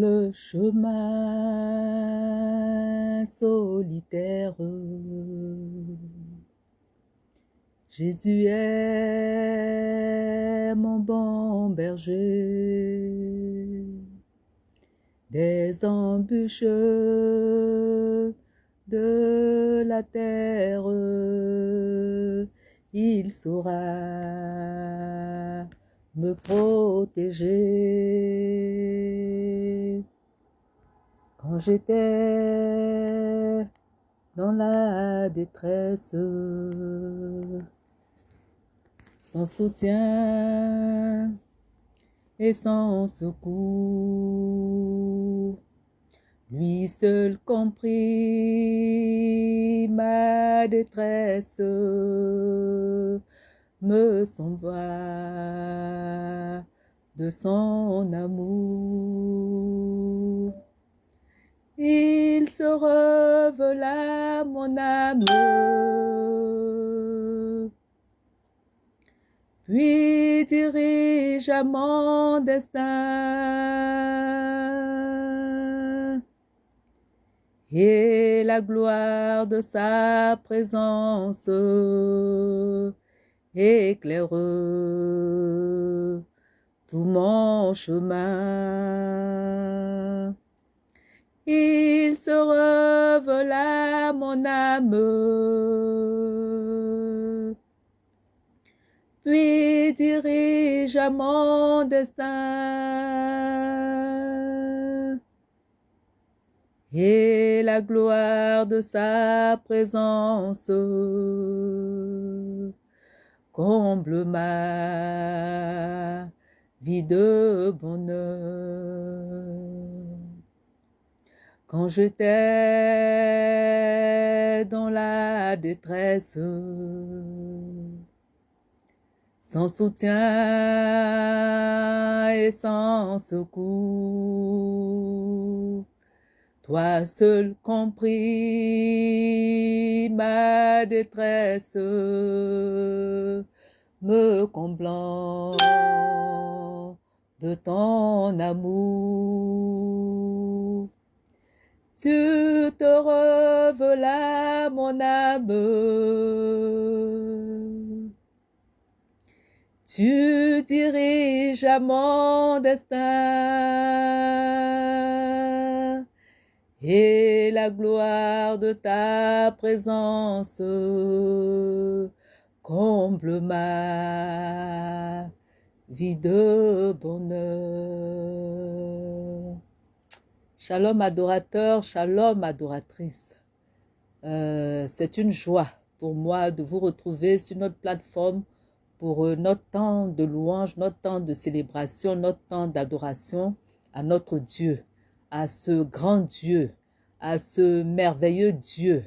le chemin solitaire. Jésus est mon bon berger, des embûches de la terre, il saura me protéger. J'étais dans la détresse, sans soutien et sans secours, lui seul comprit ma détresse, me s'envoie de son amour. Il se revela mon âme, puis dirige à mon destin. Et la gloire de sa présence éclaire tout mon chemin. Il se revela mon âme, puis dirige à mon destin. Et la gloire de sa présence comble ma vie de bonheur. Quand j'étais dans la détresse, sans soutien et sans secours, toi seul compris ma détresse, me comblant de ton amour. Tu te revelas mon âme, tu diriges à mon destin et la gloire de ta présence comble ma vie de bonheur. Shalom adorateur, shalom adoratrice. Euh, C'est une joie pour moi de vous retrouver sur notre plateforme pour euh, notre temps de louange, notre temps de célébration, notre temps d'adoration à notre Dieu à ce grand Dieu, à ce merveilleux Dieu,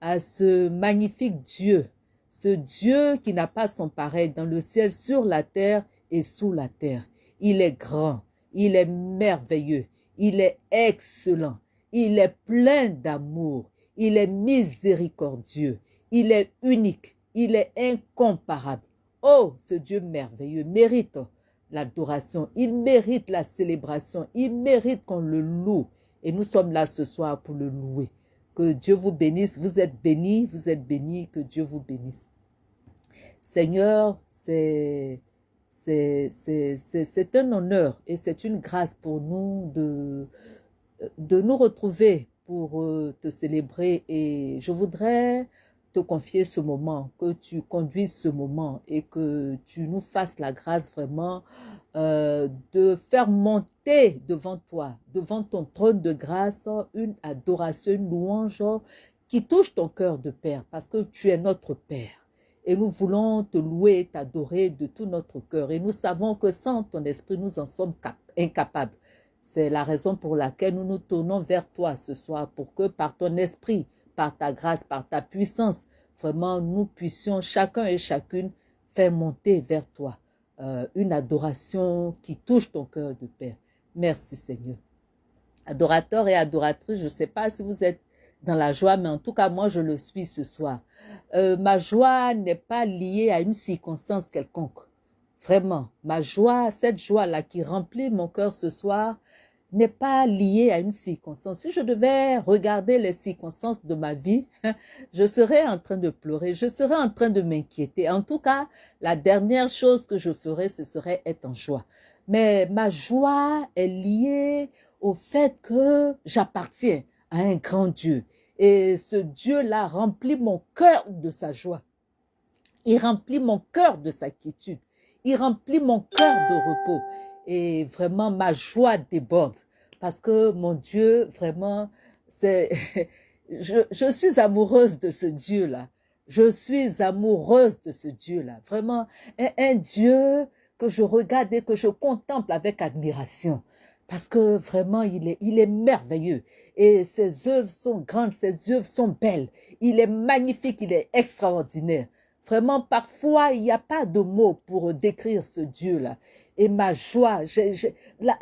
à ce magnifique Dieu, ce Dieu qui n'a pas son pareil dans le ciel, sur la terre et sous la terre. Il est grand, il est merveilleux, il est excellent, il est plein d'amour, il est miséricordieux, il est unique, il est incomparable. Oh, ce Dieu merveilleux mérite l'adoration, il mérite la célébration, il mérite qu'on le loue. Et nous sommes là ce soir pour le louer. Que Dieu vous bénisse, vous êtes bénis, vous êtes bénis, que Dieu vous bénisse. Seigneur, c'est c'est un honneur et c'est une grâce pour nous de, nous retrouver pour euh, te célébrer et je voudrais te confier ce moment, que tu conduises ce moment et que tu nous fasses la grâce vraiment euh, de faire monter devant toi, devant ton trône de grâce, une adoration, une louange qui touche ton cœur de Père parce que tu es notre Père. Et nous voulons te louer t'adorer de tout notre cœur. Et nous savons que sans ton esprit, nous en sommes incapables. C'est la raison pour laquelle nous nous tournons vers toi ce soir pour que par ton esprit, par ta grâce, par ta puissance, vraiment nous puissions chacun et chacune faire monter vers toi euh, une adoration qui touche ton cœur de Père. Merci Seigneur. Adorateur et adoratrice, je ne sais pas si vous êtes dans la joie, mais en tout cas, moi, je le suis ce soir. Euh, ma joie n'est pas liée à une circonstance quelconque. Vraiment, ma joie, cette joie-là qui remplit mon cœur ce soir, n'est pas lié à une circonstance. Si je devais regarder les circonstances de ma vie, je serais en train de pleurer, je serais en train de m'inquiéter. En tout cas, la dernière chose que je ferais, ce serait être en joie. Mais ma joie est liée au fait que j'appartiens à un grand Dieu. Et ce Dieu-là remplit mon cœur de sa joie. Il remplit mon cœur de sa quiétude. Il remplit mon cœur de repos. Et vraiment, ma joie déborde. Parce que mon Dieu, vraiment, c'est, je, suis amoureuse de ce Dieu-là. Je suis amoureuse de ce Dieu-là. Vraiment, un, un Dieu que je regarde et que je contemple avec admiration. Parce que vraiment, il est merveilleux. Et ses œuvres sont grandes, ses œuvres sont belles. Il est magnifique, il est extraordinaire. Vraiment, parfois, il n'y a pas de mots pour décrire ce Dieu-là. Et ma joie, la,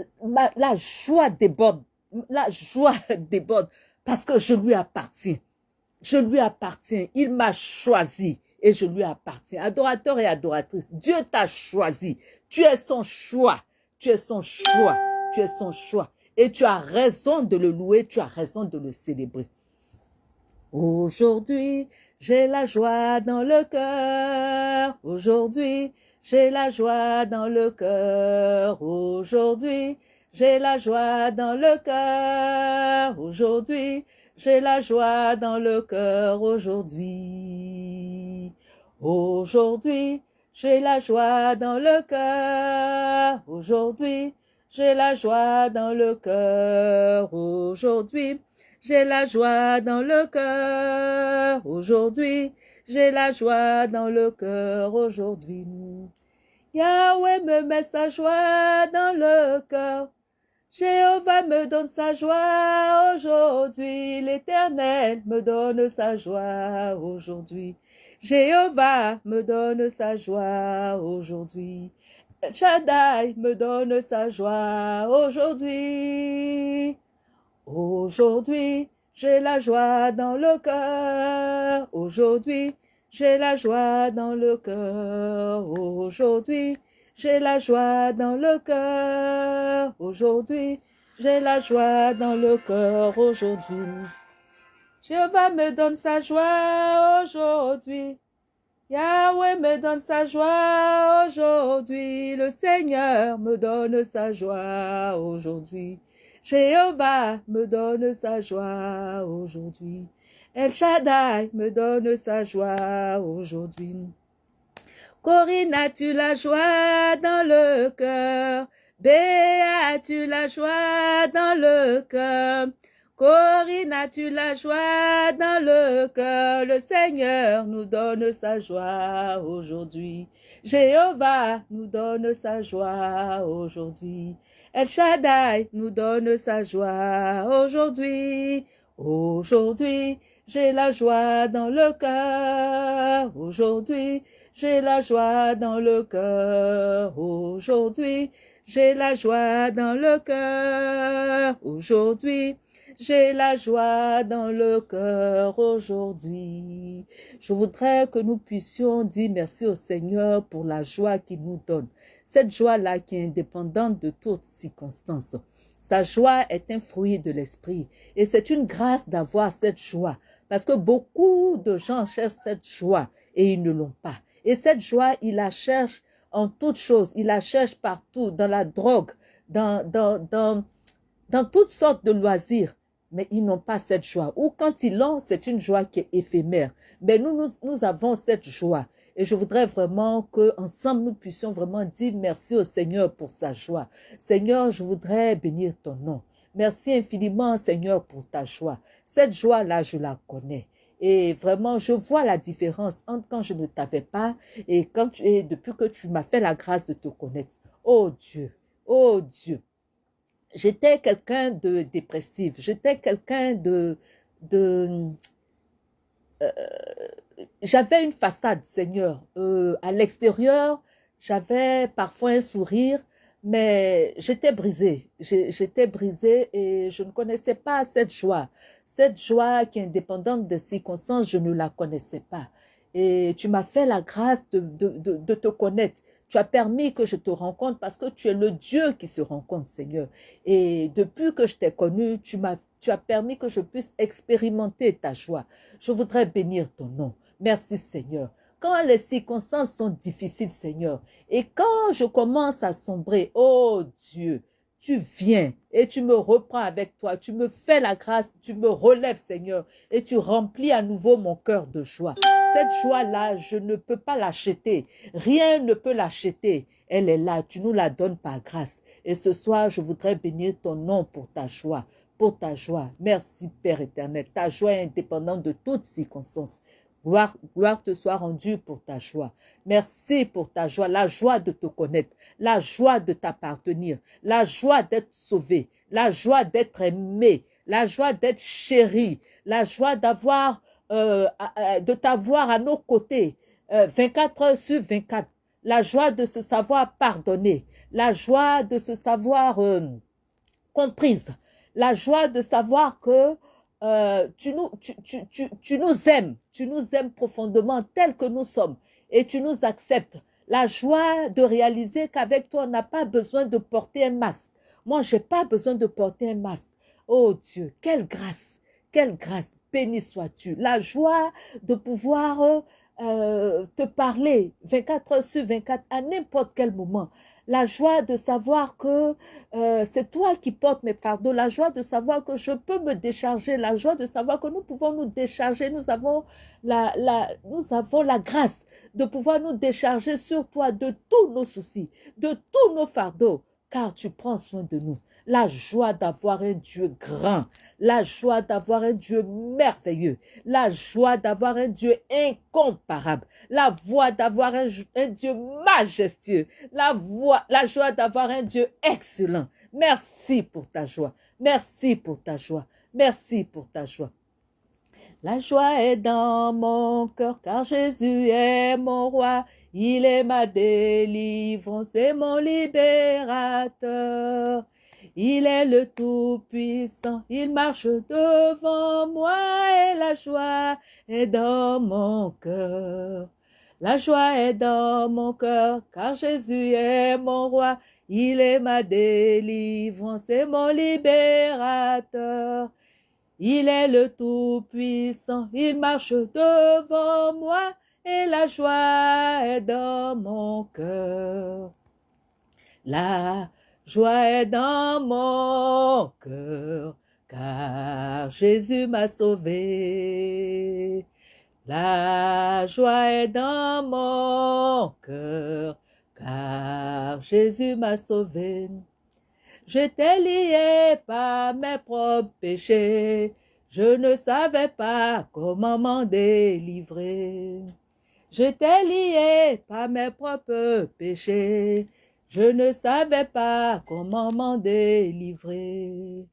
la joie déborde, la joie déborde parce que je lui appartiens. Je lui appartiens. Il m'a choisi et je lui appartiens. Adorateur et adoratrice, Dieu t'a choisi. Tu es son choix. Tu es son choix. Tu es son choix. Et tu as raison de le louer, tu as raison de le célébrer. Aujourd'hui, j'ai la joie dans le cœur. Aujourd'hui, j'ai la joie dans le cœur. Aujourd'hui, j'ai la joie dans le cœur. Aujourd'hui, j'ai la joie dans le cœur. Aujourd'hui, aujourd'hui, j'ai la joie dans le cœur. Aujourd'hui, j'ai la joie dans le cœur aujourd'hui. J'ai la joie dans le cœur aujourd'hui. J'ai la joie dans le cœur aujourd'hui. Yahweh me met sa joie dans le cœur. Jéhovah me donne sa joie aujourd'hui. L'Éternel me donne sa joie aujourd'hui. Jéhovah me donne sa joie aujourd'hui. Shaddai me donne sa joie aujourd'hui. Aujourd'hui, j'ai la joie dans le cœur. Aujourd'hui, j'ai la joie dans le cœur. Aujourd'hui, j'ai la joie dans le cœur. Aujourd'hui, j'ai la joie dans le cœur aujourd'hui. Jéhovah me donne sa joie aujourd'hui. Yahweh me donne sa joie aujourd'hui. Le Seigneur me donne sa joie aujourd'hui. Jéhovah me donne sa joie aujourd'hui. El Shaddai me donne sa joie aujourd'hui. Corinne, as-tu la joie dans le cœur? Béa, as-tu la joie dans le cœur? Corinne, as-tu la joie dans le cœur? Le Seigneur nous donne sa joie aujourd'hui. Jéhovah nous donne sa joie aujourd'hui. El Shaddai nous donne sa joie aujourd'hui. Aujourd'hui, j'ai la joie dans le cœur. Aujourd'hui, j'ai la joie dans le cœur. Aujourd'hui, j'ai la joie dans le cœur. Aujourd'hui, j'ai la joie dans le cœur aujourd'hui. Je voudrais que nous puissions dire merci au Seigneur pour la joie qu'il nous donne. Cette joie-là qui est indépendante de toutes circonstances. Sa joie est un fruit de l'esprit. Et c'est une grâce d'avoir cette joie. Parce que beaucoup de gens cherchent cette joie et ils ne l'ont pas. Et cette joie, ils la cherchent en toutes choses. Ils la cherchent partout, dans la drogue, dans, dans, dans, dans toutes sortes de loisirs mais ils n'ont pas cette joie. Ou quand ils l'ont, c'est une joie qui est éphémère. Mais nous, nous, avons cette joie. Et je voudrais vraiment que ensemble nous puissions vraiment dire merci au Seigneur pour sa joie. Seigneur, je voudrais bénir ton nom. Merci infiniment, Seigneur, pour ta joie. Cette joie-là, je la connais. Et vraiment, je vois la différence entre quand je ne t'avais pas et quand et depuis que tu m'as fait la grâce de te connaître. Oh Dieu, oh Dieu, j'étais quelqu'un de dépressif, j'étais quelqu'un de... de euh, j'avais une façade, Seigneur. Euh, à l'extérieur, j'avais parfois un sourire, mais j'étais brisée. J'étais brisée et je ne connaissais pas cette joie. Cette joie qui est indépendante des circonstances, je ne la connaissais pas. Et tu m'as fait la grâce de, de, de, de te connaître. Tu as permis que je te rencontre parce que tu es le Dieu qui se rencontre, Seigneur. Et depuis que je t'ai connu, tu m'as tu as permis que je puisse expérimenter ta joie. Je voudrais bénir ton nom. Merci Seigneur. Quand les circonstances sont difficiles, Seigneur, et quand je commence à sombrer, oh Dieu, tu viens et tu me reprends avec toi, tu me fais la grâce, tu me relèves, Seigneur, et tu remplis à nouveau mon cœur de joie. Cette joie-là, je ne peux pas l'acheter. Rien ne peut l'acheter. Elle est là, tu nous la donnes par grâce. Et ce soir, je voudrais bénir ton nom pour ta joie, pour ta joie. Merci, Père éternel. Ta joie est indépendante de toutes circonstances. Gloire, gloire te soit rendue pour ta joie. Merci pour ta joie, la joie de te connaître, la joie de t'appartenir, la joie d'être sauvé, la joie d'être aimé, la joie d'être chéri, la joie d'avoir, euh, de t'avoir à nos côtés, 24 euh, heures sur 24, la joie de se savoir pardonner, la joie de se savoir euh, comprise, la joie de savoir que euh, tu, nous, tu, tu, tu, tu nous aimes, tu nous aimes profondément tel que nous sommes. Et tu nous acceptes. La joie de réaliser qu'avec toi, on n'a pas besoin de porter un masque. Moi, j'ai pas besoin de porter un masque. Oh Dieu, quelle grâce, quelle grâce, béni sois-tu. La joie de pouvoir euh, te parler 24 heures sur 24 à n'importe quel moment la joie de savoir que euh, c'est toi qui portes mes fardeaux, la joie de savoir que je peux me décharger, la joie de savoir que nous pouvons nous décharger, nous avons la, nous avons la grâce de pouvoir nous décharger sur toi de tous nos soucis, de tous nos fardeaux, car tu prends soin de nous. La joie d'avoir un Dieu grand, la joie d'avoir un Dieu merveilleux, la joie d'avoir un Dieu incomparable, la voix d'avoir un, Dieu majestueux, la, la joie d'avoir un Dieu excellent. Merci pour ta joie, merci pour ta joie, merci pour ta joie. La joie est dans mon cœur car Jésus est mon roi, il est ma délivrance et mon libérateur. Il est le Tout-Puissant, il marche devant moi et la joie est dans mon cœur. La joie est dans mon cœur, car Jésus est mon roi, il est ma délivrance et mon libérateur. Il est le Tout-Puissant, il marche devant moi et la joie est dans mon cœur. Joie est dans mon cœur, car Jésus m'a sauvé. La joie est dans mon cœur, car Jésus m'a sauvé. J'étais lié par mes propres péchés, je ne savais pas comment m'en délivrer. J'étais lié par mes propres péchés, je ne savais pas comment m'en délivrer.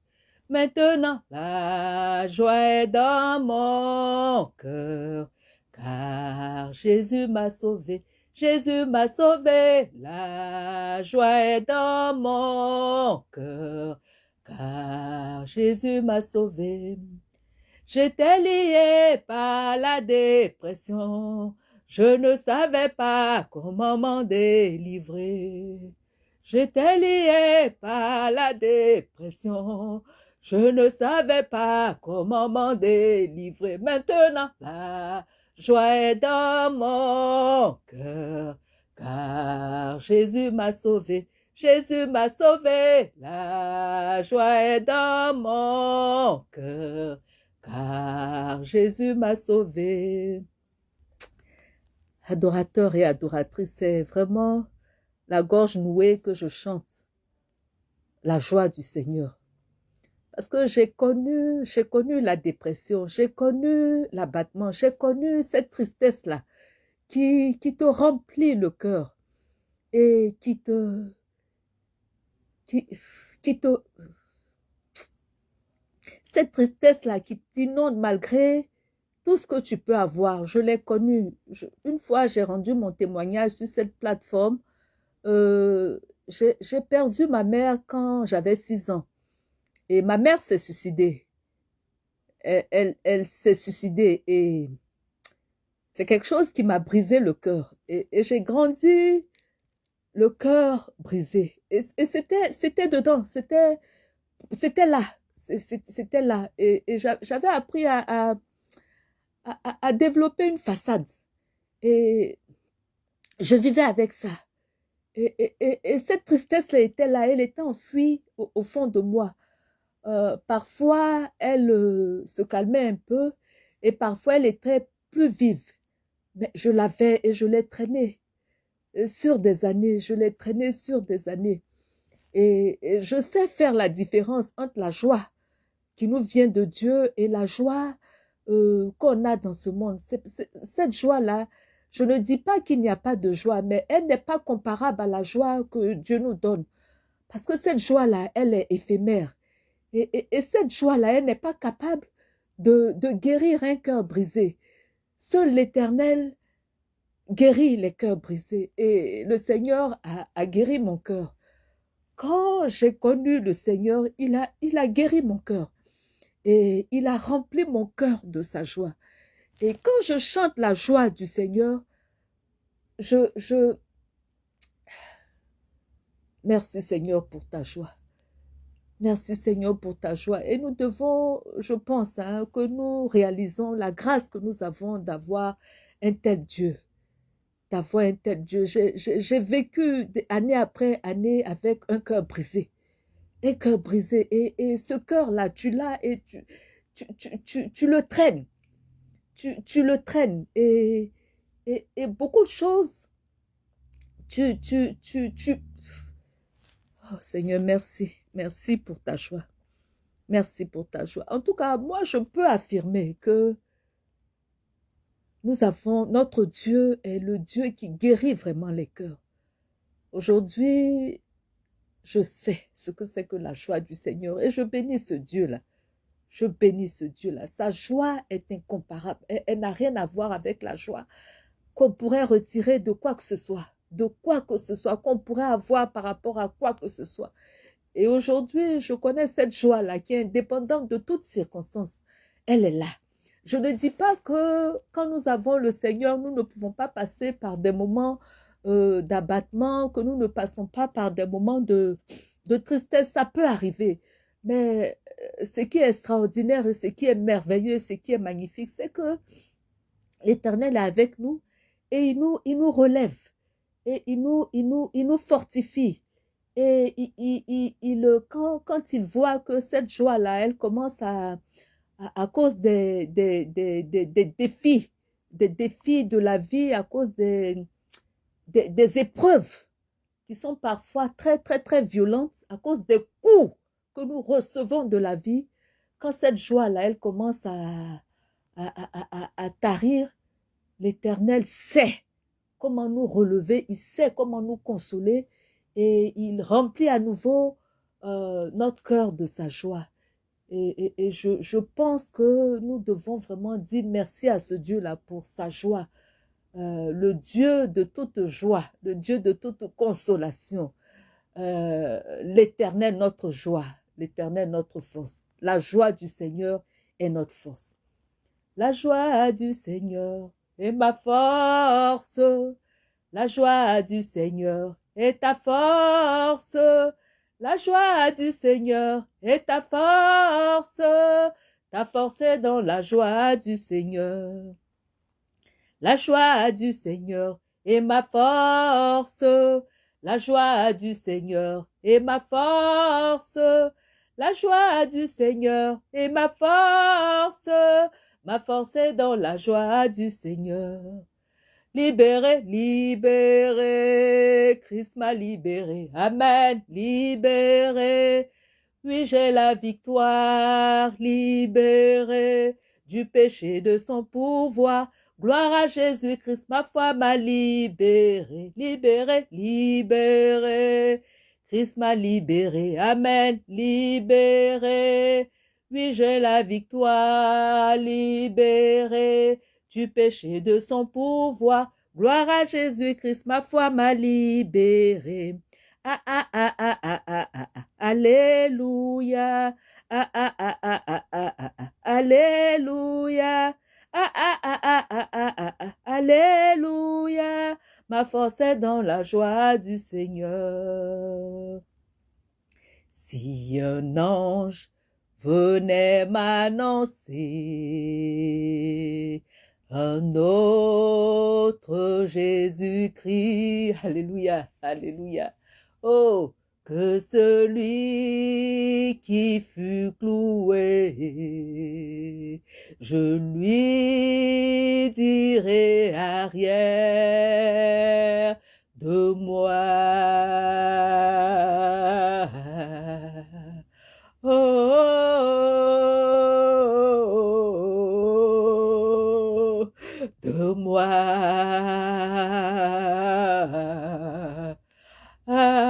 Maintenant, la joie est dans mon cœur, car Jésus m'a sauvé. Jésus m'a sauvé, la joie est dans mon cœur, car Jésus m'a sauvé. J'étais lié par la dépression, je ne savais pas comment m'en délivrer. J'étais lié par la dépression. Je ne savais pas comment m'en délivrer. Maintenant, la joie est dans mon cœur, car Jésus m'a sauvé. Jésus m'a sauvé. La joie est dans mon cœur, car Jésus m'a sauvé adorateur et adoratrice, c'est vraiment la gorge nouée que je chante, la joie du Seigneur. Parce que j'ai connu, j'ai connu la dépression, j'ai connu l'abattement, j'ai connu cette tristesse-là qui, qui te remplit le cœur et qui te, qui, qui te, cette tristesse-là qui t'inonde malgré tout ce que tu peux avoir, je l'ai connu. une fois, j'ai rendu mon témoignage sur cette plateforme. Euh, j'ai perdu ma mère quand j'avais six ans. Et ma mère s'est suicidée. Elle, elle, s'est suicidée et c'est quelque chose qui m'a brisé le cœur. Et, j'ai grandi le cœur brisé. Et, c'était, c'était dedans, c'était, c'était là, c'était là. Et, j'avais appris à, à, développer une façade. Et je vivais avec ça. Et, et cette tristesse-là était là, elle était enfuie au, fond de moi. Euh, parfois, elle euh, se calmait un peu et parfois, elle était plus vive. Mais je l'avais et je l'ai traînée euh, sur des années, je l'ai traînée sur des années. Et, je sais faire la différence entre la joie qui nous vient de Dieu et la joie qu'on a dans ce monde. cette joie-là, je ne dis pas qu'il n'y a pas de joie, mais elle n'est pas comparable à la joie que Dieu nous donne. Parce que cette joie-là, elle est éphémère. Et, cette joie-là, elle n'est pas capable de, guérir un cœur brisé. Seul l'Éternel guérit les cœurs brisés. Et le Seigneur a, guéri mon cœur. Quand j'ai connu le Seigneur, il a, il a guéri mon cœur. Et il a rempli mon cœur de sa joie. Et quand je chante la joie du Seigneur, je, je, Merci Seigneur pour ta joie. Merci Seigneur pour ta joie. Et nous devons, je pense, hein, que nous réalisons la grâce que nous avons d'avoir un tel Dieu. D'avoir un tel Dieu. J'ai vécu année après année avec un cœur brisé. Un cœur brisé. Et, ce cœur-là, tu l'as et tu, tu, tu, le traînes. Tu, tu le traînes. Et, et, et beaucoup de choses, tu, tu, tu, tu, Oh Seigneur, merci. Merci pour ta joie. Merci pour ta joie. En tout cas, moi, je peux affirmer que nous avons, notre Dieu est le Dieu qui guérit vraiment les cœurs. Aujourd'hui, je sais ce que c'est que la joie du Seigneur et je bénis ce Dieu-là. Je bénis ce Dieu-là. Sa joie est incomparable. elle n'a rien à voir avec la joie qu'on pourrait retirer de quoi que ce soit de quoi que ce soit qu'on pourrait avoir par rapport à quoi que ce soit. Et aujourd'hui, je connais cette joie-là qui est indépendante de toutes circonstances. Elle est là. Je ne dis pas que quand nous avons le Seigneur, nous ne pouvons pas passer par des moments euh, d'abattement, que nous ne passons pas par des moments de, de tristesse. Ça peut arriver. Mais euh, ce qui est extraordinaire ce qui est merveilleux, ce qui est magnifique, c'est que l'Éternel est avec nous et il nous, il nous relève et il nous, il nous, il nous fortifie. Et il, il, il, quand, quand il voit que cette joie-là, elle commence à, à, cause des, des, des, des, défis, des défis de la vie, à cause des, des, épreuves qui sont parfois très, très, très violentes, à cause des coups que nous recevons de la vie, quand cette joie-là, elle commence à, à, à, à tarir, l'Éternel sait comment nous relever, il sait comment nous consoler et il remplit à nouveau euh, notre cœur de sa joie. Et, et, je, je, pense que nous devons vraiment dire merci à ce Dieu-là pour sa joie. Euh, le Dieu de toute joie, le Dieu de toute consolation, euh, l'éternel notre joie, l'éternel notre force. La joie du Seigneur est notre force. La joie du Seigneur et ma force. La joie du Seigneur est ta force. La joie du Seigneur est ta force. Ta force est dans la joie du Seigneur. La joie du Seigneur est ma force. La joie du Seigneur est ma force. La joie du Seigneur est ma force. Ma force est dans la joie du Seigneur. Libéré, libéré, Christ m'a libéré. Amen, libéré. Oui, j'ai la victoire, libéré du péché de son pouvoir. Gloire à Jésus Christ, ma foi m'a libéré, libéré, libéré. Christ m'a libéré, Amen, libéré. Oui, j'ai la victoire, libérée du péché de son pouvoir. Gloire à Jésus-Christ, ma foi m'a libéré. Ah, ah, ah, ah, ah, ah, ah, ah, Alléluia. Ah, ah, ah, ah, ah, ah, ah, ah, Alléluia. Ah, ah, ah, ah, ah, ah, ah, ah, Alléluia. Ma force est dans la joie du Seigneur. Si un ange venait m'annoncer un autre Jésus-Christ, Alléluia, Alléluia. Oh, que celui qui fut cloué, je lui dirai arrière de moi. Oh, de moi. Oh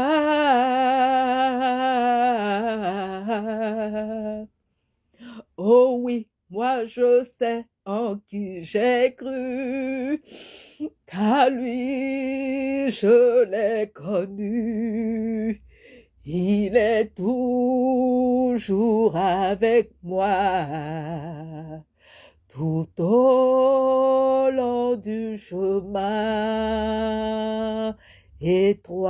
moi je sais en qui j'ai cru, car lui je l'ai connu. Il est toujours avec moi, tout au long du chemin étroit.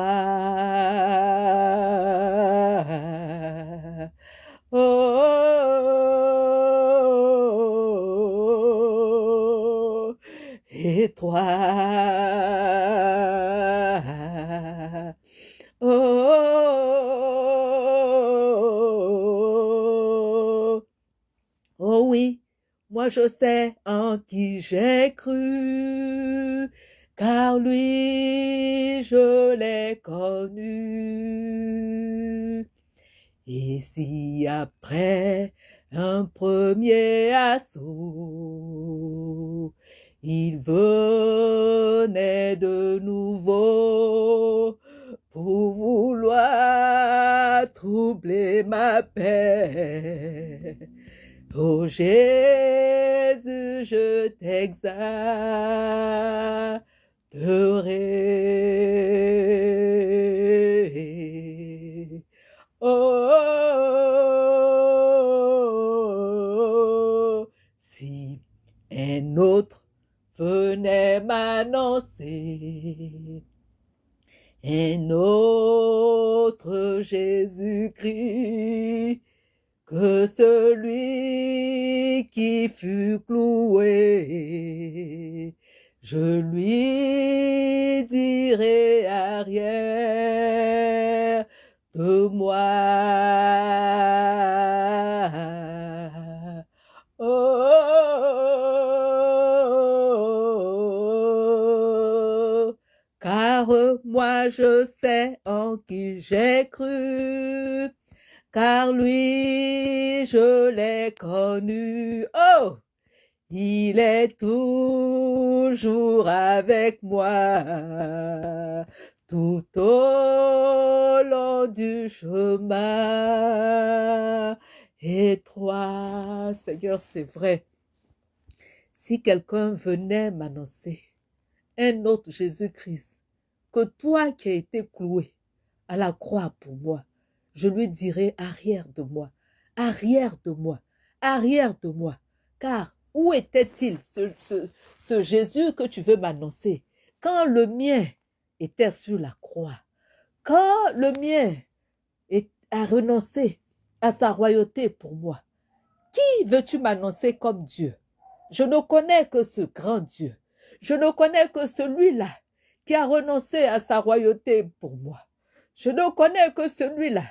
Oh, étroit. Oh, oh oui, moi je sais en qui j'ai cru, car lui je l'ai connu. Et si après un premier assaut, il venait de nouveau pour vouloir troubler ma paix. Oh Jésus, je t'exalterai. Oh, si un autre venait m'annoncer un autre Jésus-Christ que celui qui fut cloué, je lui dirai arrière de moi. Oh, car moi je sais en qui j'ai cru, car lui je l'ai connu. Oh, il est toujours avec moi tout au long du chemin étroit. Seigneur, c'est vrai. Si quelqu'un venait m'annoncer un autre Jésus-Christ, que toi qui as été cloué à la croix pour moi, je lui dirais arrière de moi, arrière de moi, arrière de moi. Car où était-il ce, ce, ce Jésus que tu veux m'annoncer? Quand le mien était sur la croix. Quand le mien a renoncé à sa royauté pour moi, qui veux-tu m'annoncer comme Dieu? Je ne connais que ce grand Dieu. Je ne connais que celui-là qui a renoncé à sa royauté pour moi. Je ne connais que celui-là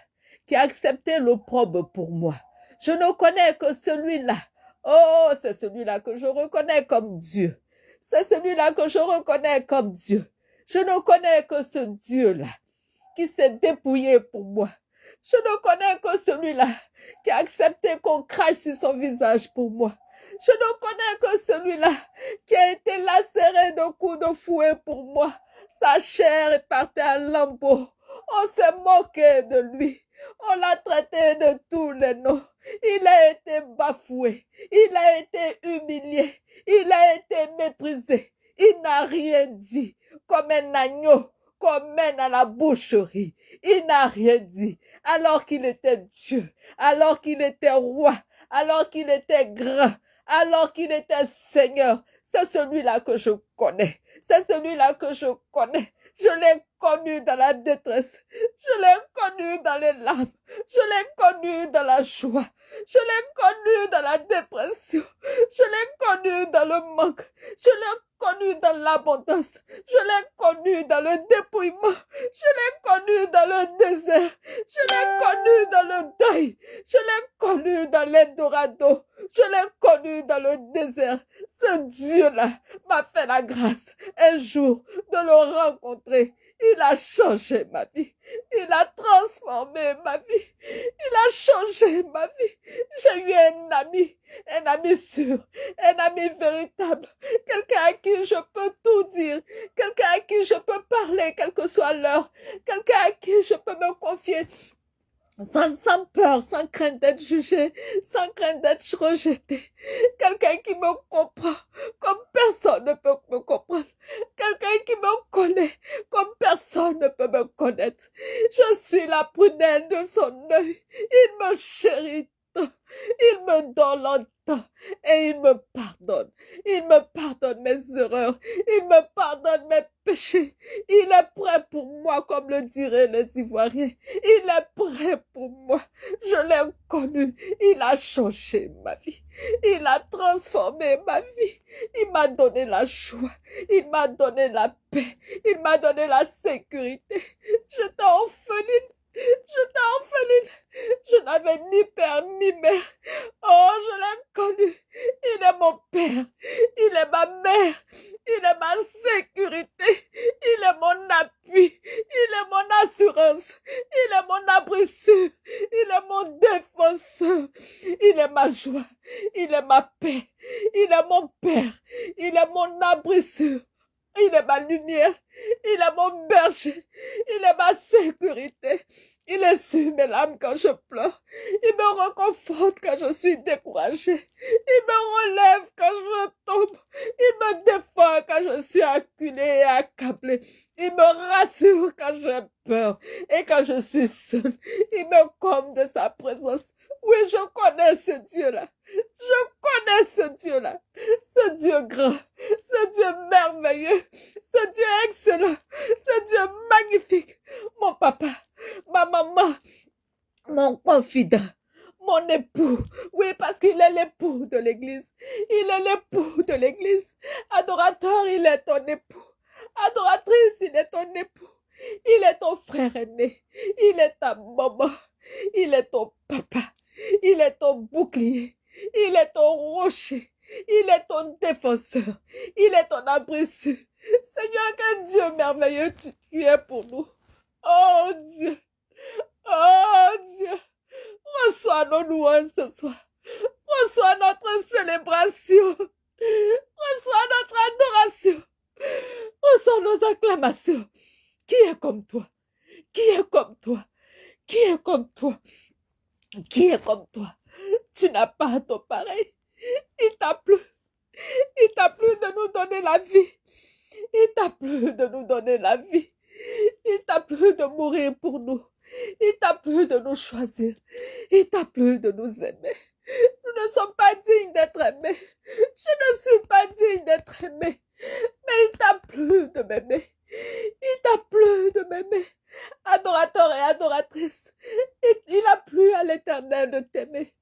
qui a accepté l'opprobre pour moi. Je ne connais que celui-là. Oh, c'est celui-là que je reconnais comme Dieu. C'est celui-là que je reconnais comme Dieu. Je ne connais que ce Dieu-là qui s'est dépouillé pour moi. Je ne connais que celui-là qui a accepté qu'on crache sur son visage pour moi. Je ne connais que celui-là qui a été lacéré de coups de fouet pour moi. Sa chair est partie en lambeaux. On s'est moqué de lui. On l'a traité de tous les noms. Il a été bafoué. Il a été humilié. Il a été méprisé. Il n'a rien dit comme un agneau mène à la boucherie. Il n'a rien dit. Alors qu'il était Dieu, alors qu'il était roi, alors qu'il était grand, alors qu'il était Seigneur. C'est celui-là que je connais. C'est celui-là que je connais. Je l'ai connu dans la détresse. Je l'ai connu dans les larmes. Je l'ai connu dans la joie. Je l'ai connu dans la dépression. Je l'ai connu dans le manque. Je l'ai connu dans l'abondance. Je l'ai connu dans le dépouillement. Je l'ai connu dans le désert. Je l'ai connu dans le deuil. Je l'ai connu dans l'Eldorado. Je l'ai connu dans le désert. Ce Dieu-là m'a fait la grâce un jour de le rencontrer. Il a changé ma vie. Il a transformé ma vie. Il a changé ma vie. J'ai eu un ami, un ami sûr, un ami véritable, quelqu'un à qui je peux tout dire, quelqu'un à qui je peux parler, quelle que soit l'heure, quelqu'un à qui je peux me confier sans, peur, sans crainte d'être jugé, sans crainte d'être rejeté. Quelqu'un qui me comprend comme personne ne peut me comprendre. Quelqu'un qui me connaît comme personne ne peut me connaître. Je suis la prunelle de son œil. Il me chérit il me donne et il me pardonne. Il me pardonne mes erreurs. Il me pardonne mes péchés. Il est prêt pour moi, comme le diraient les Ivoiriens. Il est prêt pour moi. Je l'ai connu. Il a changé ma vie. Il a transformé ma vie. Il m'a donné la joie. Il m'a donné la paix. Il m'a donné la sécurité. J'étais orpheline. J'étais orpheline. Je n'avais ni père ni mère. Oh, je l'ai connu. Il est mon père. Il est ma mère. Il est ma sécurité. Il est mon appui. Il est mon assurance. Il est mon abri sûr. Il est mon défenseur. Il est ma joie. Il est ma paix. Il est mon père. Il est mon abri sûr. Il est ma lumière. Il est mon berger. Il est ma sécurité. Il essuie mes larmes quand je pleure. Il me reconforte quand je suis découragée. Il me relève quand je tombe. Il me défend quand je suis acculée et accablée. Il me rassure quand j'ai peur et quand je suis seule. Il me comble de sa présence. Oui, je connais ce Dieu-là. Je connais ce Dieu-là. Ce Dieu grand. Ce Dieu merveilleux. Ce Dieu excellent. Ce Dieu magnifique. Mon papa. Ma maman. Mon confident. Mon époux. Oui, parce qu'il est l'époux de l'église. Il est l'époux de l'église. Adorateur, il est ton époux. Adoratrice, il est ton époux. Il est ton frère aîné. Il est ta maman. Il est ton papa. Il est ton bouclier. Il est ton rocher. Il est ton défenseur. Il est ton abri Seigneur, quel Dieu merveilleux tu, es pour nous. Oh Dieu. Oh Dieu. Reçois nos louanges ce soir. Reçois notre célébration. Reçois notre adoration. Reçois nos acclamations. Qui est comme toi? Qui est comme toi? Qui est comme toi? Qui est comme toi? Tu n'as pas ton pareil. Il t'a plu. Il t'a plu de nous donner la vie. Il t'a plu de nous donner la vie. Il t'a plu de mourir pour nous. Il t'a plu de nous choisir. Il t'a plu de nous aimer. Nous ne sommes pas dignes d'être aimés. Je ne suis pas digne d'être aimé. Mais il t'a plu de m'aimer. Il t'a plu de m'aimer. Adorateur et adoratrice, il a plu à l'éternel de t'aimer.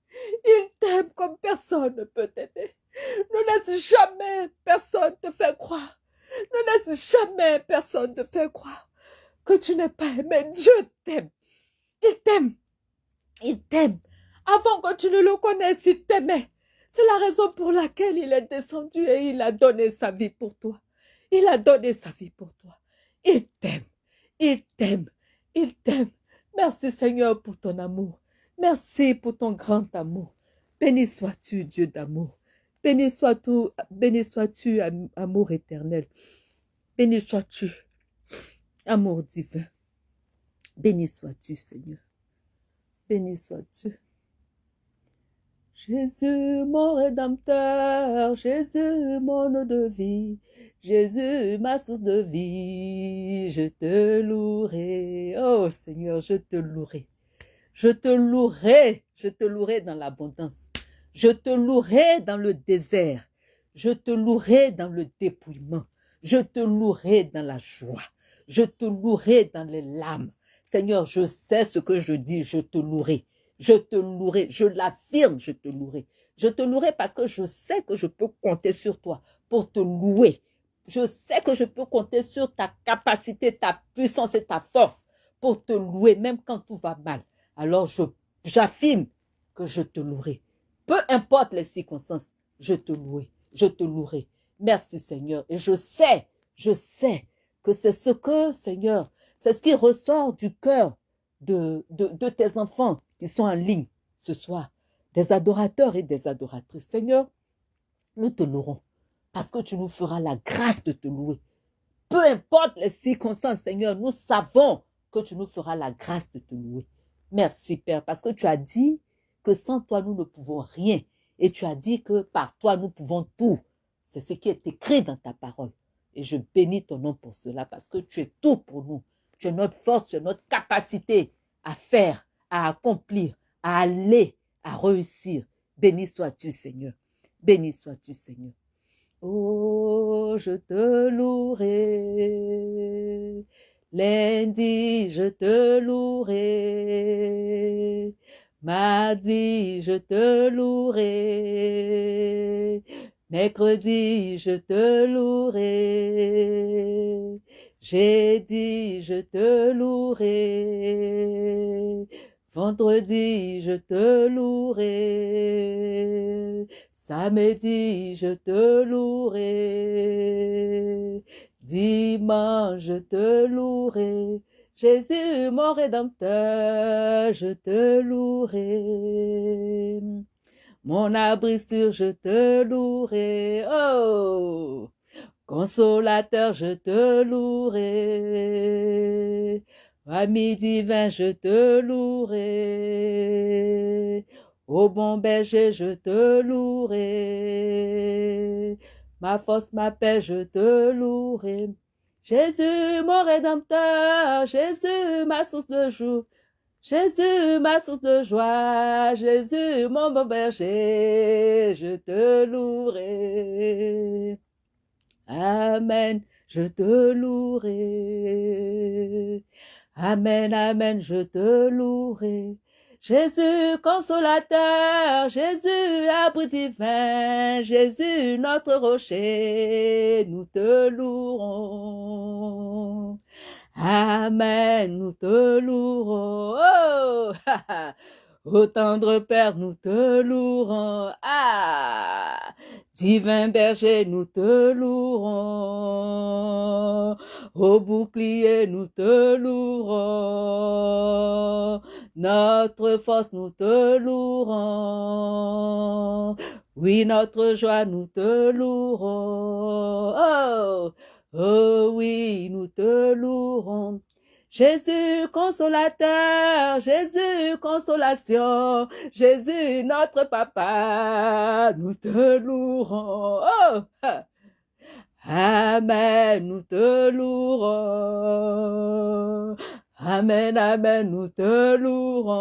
Il t'aime comme personne ne peut t'aimer. Ne laisse jamais personne te faire croire. Ne laisse jamais personne te faire croire que tu n'es pas aimé. Dieu t'aime. Il t'aime. Il t'aime. Avant que tu ne le connaisses, il t'aimait. C'est la raison pour laquelle il est descendu et il a donné sa vie pour toi. Il a donné sa vie pour toi. Il t'aime. Il t'aime. Il t'aime. Merci Seigneur pour ton amour. Merci pour ton grand amour. Béni sois-tu, Dieu d'amour. Béni sois-tu, sois-tu, amour éternel. Béni sois-tu, amour divin. Béni sois-tu, Seigneur. Béni sois-tu. Jésus, mon rédempteur, Jésus, mon eau de vie, Jésus, ma source de vie, je te louerai. Oh Seigneur, je te louerai. Je te louerai, je te louerai dans l'abondance. Je te louerai dans le désert. Je te louerai dans le dépouillement. Je te louerai dans la joie. Je te louerai dans les larmes. Seigneur, je sais ce que je dis, je te louerai. Je te louerai, je l'affirme, je te louerai. Je te louerai parce que je sais que je peux compter sur toi pour te louer. Je sais que je peux compter sur ta capacité, ta puissance et ta force pour te louer, même quand tout va mal. Alors j'affirme que je te louerai. Peu importe les circonstances, je te louerai. Je te louerai. Merci Seigneur. Et je sais, je sais que c'est ce que, Seigneur, c'est ce qui ressort du cœur de, de, de tes enfants qui sont en ligne ce soir, des adorateurs et des adoratrices. Seigneur, nous te louerons parce que tu nous feras la grâce de te louer. Peu importe les circonstances, Seigneur, nous savons que tu nous feras la grâce de te louer. Merci, Père, parce que tu as dit que sans toi, nous ne pouvons rien. Et tu as dit que par toi, nous pouvons tout. C'est ce qui est écrit dans ta parole. Et je bénis ton nom pour cela, parce que tu es tout pour nous. Tu es notre force, tu es notre capacité à faire, à accomplir, à aller, à réussir. Béni sois-tu, Seigneur. Béni sois-tu, Seigneur. Oh, je te louerai. Lundi, je te louerai. Mardi, je te louerai. Mercredi, je te louerai. J'ai dit, je te louerai. Vendredi, je te louerai. Samedi, je te louerai. Dimanche, je te louerai. Jésus, mon rédempteur, je te louerai. Mon abri sûr, je te louerai. Oh! Consolateur, je te louerai. Ami divin, je te louerai. Ô bon berger, je te louerai. Ma force, ma paix, je te louerai. Jésus, mon rédempteur, Jésus, ma source de joie. Jésus, ma source de joie, Jésus, mon bon berger, je te louerai. Amen, je te louerai. Amen, amen, je te louerai. Jésus consolateur, Jésus abri divin, Jésus notre rocher, nous te louerons. Amen, nous te louerons. Oh, Ô tendre Père, nous te louerons. Ah, divin berger, nous te louerons. Ô bouclier, nous te louerons. Notre force, nous te louerons. Oui, notre joie, nous te louerons. Oh, oh oui, nous te louerons. Jésus consolateur, Jésus consolation, Jésus notre papa, nous te louerons. Amen, nous te louerons. Amen, amen, nous te louerons.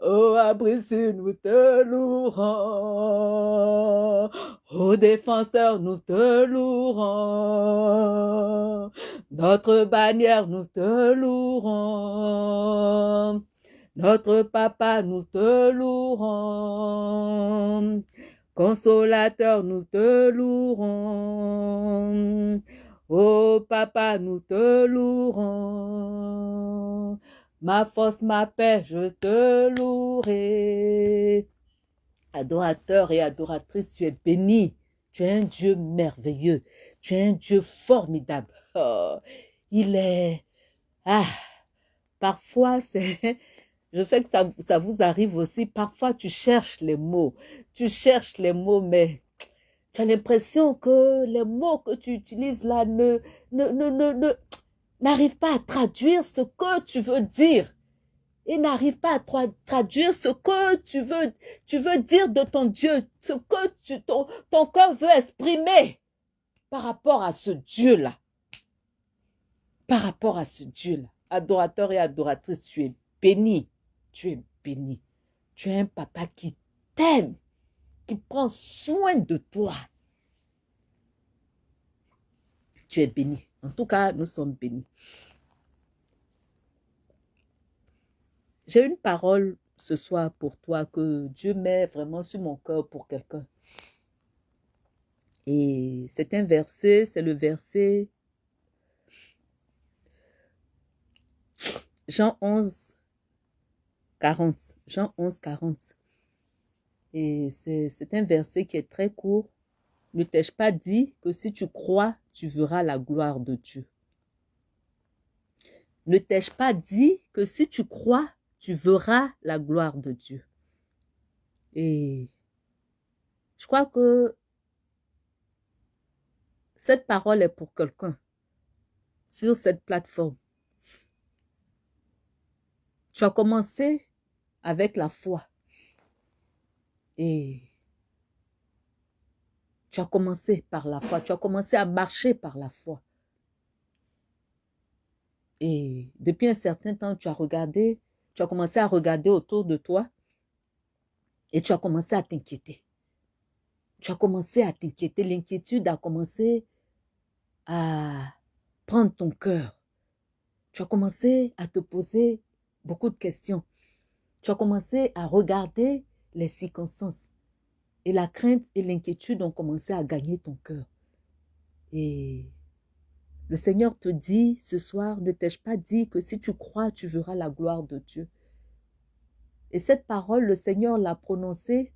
Oh, Abrisu, nous te louerons. Oh, défenseur, nous te louerons. Notre bannière, nous te louerons. Notre papa, nous te louerons. Consolateur, nous te louerons. Oh papa, nous te louerons. Ma force, ma paix, je te louerai. Adorateur et adoratrice, tu es béni. Tu es un Dieu merveilleux. Tu es un Dieu formidable. Oh, il est... Ah, parfois c'est... Je sais que ça, ça vous arrive aussi. Parfois tu cherches les mots. Tu cherches les mots, mais tu as l'impression que les mots que tu utilises là ne, ne, ne, ne, n'arrivent pas à traduire ce que tu veux dire. Et n'arrivent pas à traduire ce que tu veux, dire de ton Dieu, ce que ton, ton cœur veut exprimer par rapport à ce Dieu-là. Par rapport à ce Dieu-là. Adorateur et adoratrice, tu es béni. Tu es béni. Tu es un papa qui t'aime qui prend soin de toi. Tu es béni. En tout cas, nous sommes bénis. J'ai une parole ce soir pour toi que Dieu met vraiment sur mon cœur pour quelqu'un. Et c'est un verset, c'est le verset Jean 11, 40. Jean 11, 40. Et c'est un verset qui est très court. Ne t'ai-je pas dit que si tu crois, tu verras la gloire de Dieu? Ne t'ai-je pas dit que si tu crois, tu verras la gloire de Dieu? Et je crois que cette parole est pour quelqu'un sur cette plateforme. Tu as commencé avec la foi. Et tu as commencé par la foi. Tu as commencé à marcher par la foi. Et depuis un certain temps, tu as regardé, tu as commencé à regarder autour de toi et tu as commencé à t'inquiéter. Tu as commencé à t'inquiéter. L'inquiétude a commencé à prendre ton cœur. Tu as commencé à te poser beaucoup de questions. Tu as commencé à regarder les circonstances. Et la crainte et l'inquiétude ont commencé à gagner ton cœur. Et le Seigneur te dit ce soir, ne t'ai-je pas dit que si tu crois, tu verras la gloire de Dieu? Et cette parole, le Seigneur l'a prononcée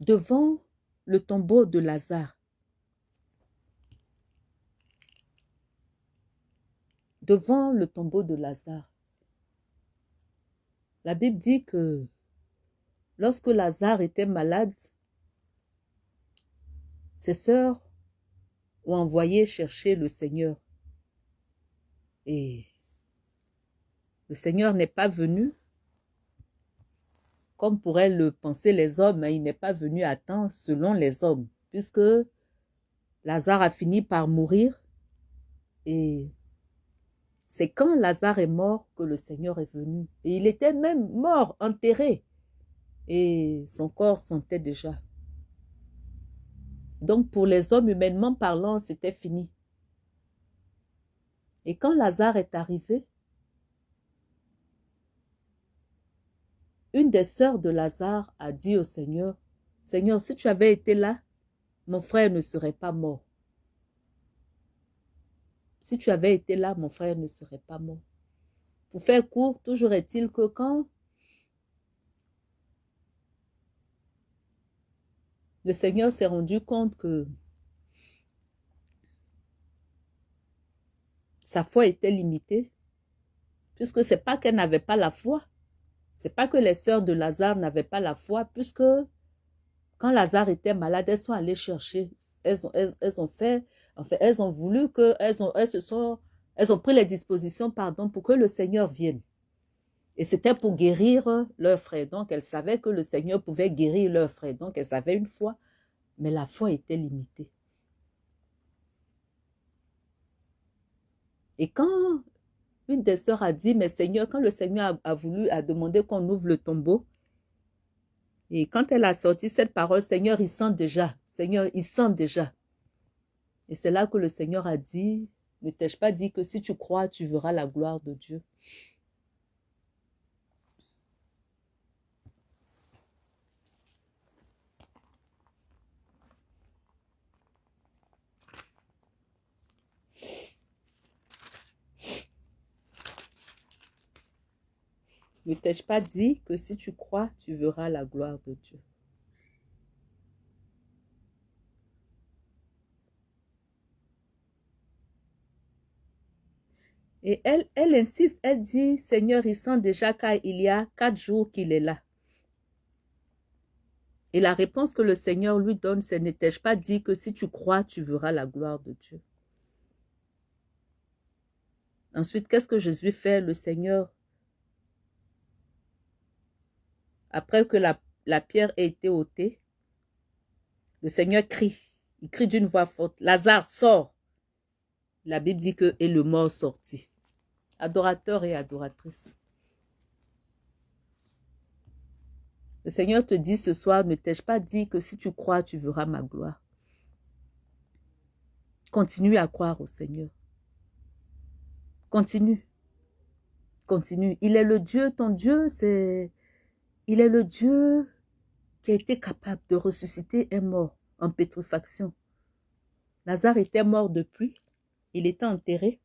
devant le tombeau de Lazare. Devant le tombeau de Lazare. La Bible dit que lorsque Lazare était malade, ses sœurs ont envoyé chercher le Seigneur. Et le Seigneur n'est pas venu, comme pourraient le penser les hommes, mais il n'est pas venu à temps selon les hommes, puisque Lazare a fini par mourir et c'est quand Lazare est mort que le Seigneur est venu. Et il était même mort, enterré. Et son corps sentait déjà. Donc pour les hommes, humainement parlant, c'était fini. Et quand Lazare est arrivé, une des sœurs de Lazare a dit au Seigneur, Seigneur, si tu avais été là, mon frère ne serait pas mort. Si tu avais été là, mon frère ne serait pas mort. Pour faire court, toujours est-il que quand le Seigneur s'est rendu compte que sa foi était limitée, puisque c'est pas qu'elle n'avait pas la foi, c'est pas que les sœurs de Lazare n'avaient pas la foi, puisque quand Lazare était malade, elles sont allées chercher, elles ont, fait fait, elles ont voulu que, elles ont, elles se sont, elles ont pris les dispositions, pardon, pour que le Seigneur vienne. Et c'était pour guérir leur frère. Donc, elles savaient que le Seigneur pouvait guérir leur frère. Donc, elles avaient une foi, mais la foi était limitée. Et quand une des sœurs a dit, mais Seigneur, quand le Seigneur a, a voulu, a demandé qu'on ouvre le tombeau, et quand elle a sorti cette parole, Seigneur, il sent déjà. Seigneur, il sent déjà. Et c'est là que le Seigneur a dit, ne t'ai-je pas dit que si tu crois, tu verras la gloire de Dieu? Ne t'ai-je pas dit que si tu crois, tu verras la gloire de Dieu? Et elle, elle insiste, elle dit, Seigneur, il sent déjà qu'il y a quatre jours qu'il est là. Et la réponse que le Seigneur lui donne, c'est n'étais-je pas dit que si tu crois, tu verras la gloire de Dieu. Ensuite, qu'est-ce que Jésus fait, le Seigneur Après que la, la pierre ait été ôtée, le Seigneur crie. Il crie d'une voix forte. Lazare, sort. La Bible dit que et le mort sortit adorateurs et adoratrices. Le Seigneur te dit ce soir, ne t'ai-je pas dit que si tu crois, tu verras ma gloire? Continue à croire au Seigneur. Continue. Continue. Il est le Dieu, ton Dieu, c'est... Il est le Dieu qui a été capable de ressusciter un mort en pétrifaction. Lazare était mort depuis, il était enterré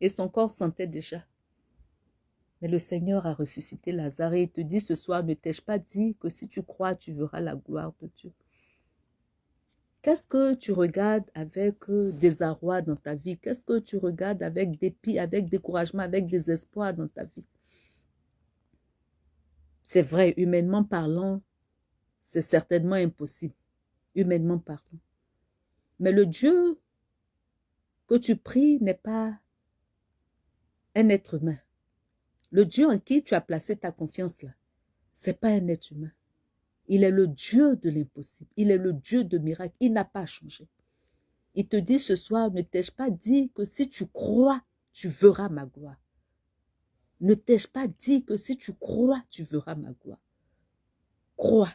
et son corps sentait déjà. Mais le Seigneur a ressuscité Lazare et te dit ce soir, ne t'ai-je pas dit que si tu crois, tu verras la gloire de Dieu? Qu'est-ce que tu regardes avec euh, désarroi dans ta vie? Qu'est-ce que tu regardes avec dépit, avec découragement, avec désespoir dans ta vie? C'est vrai, humainement parlant, c'est certainement impossible, humainement parlant. Mais le Dieu que tu pries n'est pas un être humain. Le Dieu en qui tu as placé ta confiance là, c'est pas un être humain. Il est le Dieu de l'impossible. Il est le Dieu de miracles. Il n'a pas changé. Il te dit ce soir, ne t'ai-je pas dit que si tu crois, tu verras ma gloire? Ne t'ai-je pas dit que si tu crois, tu verras ma gloire? Crois.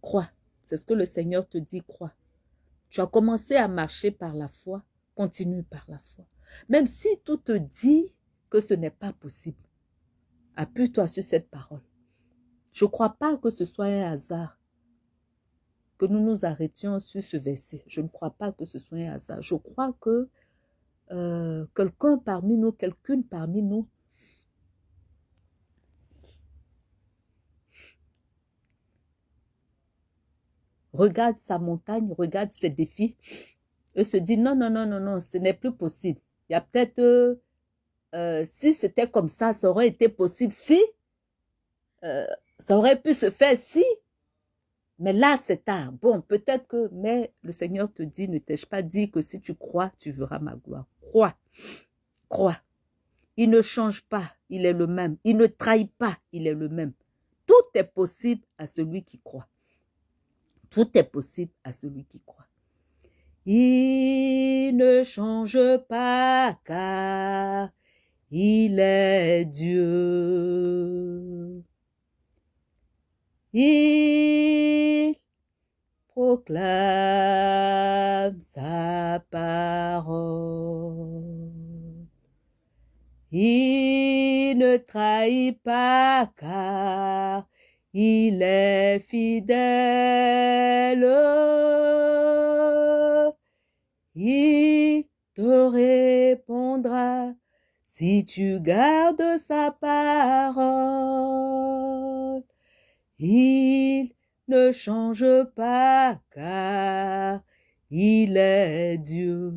Crois. C'est ce que le Seigneur te dit, crois. Tu as commencé à marcher par la foi, continue par la foi. Même si tout te dit que ce n'est pas possible, appuie-toi sur cette parole. Je ne crois pas que ce soit un hasard que nous nous arrêtions sur ce verset. Je ne crois pas que ce soit un hasard. Je crois que euh, quelqu'un parmi nous, quelqu'une parmi nous, regarde sa montagne, regarde ses défis, et se dit non, non, non, non, non, ce n'est plus possible. Il y a peut-être, euh, si c'était comme ça, ça aurait été possible. Si, euh, ça aurait pu se faire si, mais là c'est tard. Bon, peut-être que, mais le Seigneur te dit, ne t'ai-je pas dit que si tu crois, tu verras ma gloire. Crois, crois. Il ne change pas, il est le même. Il ne trahit pas, il est le même. Tout est possible à celui qui croit. Tout est possible à celui qui croit. Il ne change pas car il est Dieu. Il proclame sa parole. Il ne trahit pas car il est fidèle. Il te répondra si tu gardes sa parole. Il ne change pas car il est Dieu.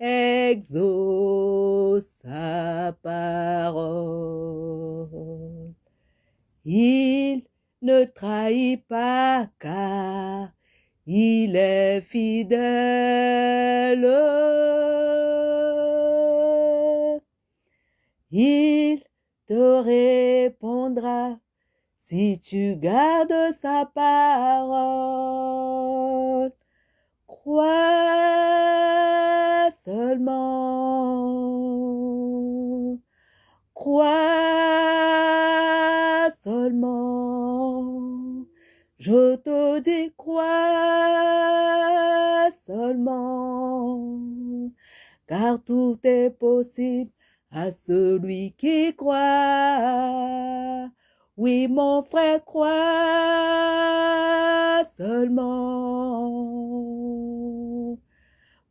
Exauce sa parole. Il ne trahit pas car il est fidèle. Il te répondra si tu gardes sa parole. Crois seulement. Crois seulement. Je te dis crois seulement. Car tout est possible à celui qui croit. Oui, mon frère, crois seulement.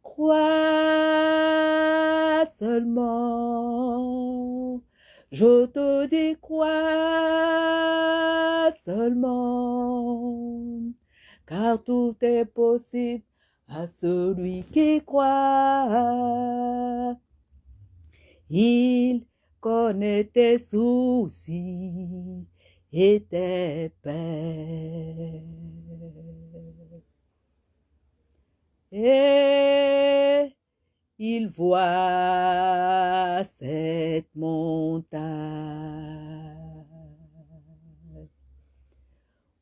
Crois seulement. Je te dis, crois seulement. Car tout est possible à celui qui croit. Il connaît tes soucis tes peines. Et il voit cette montagne.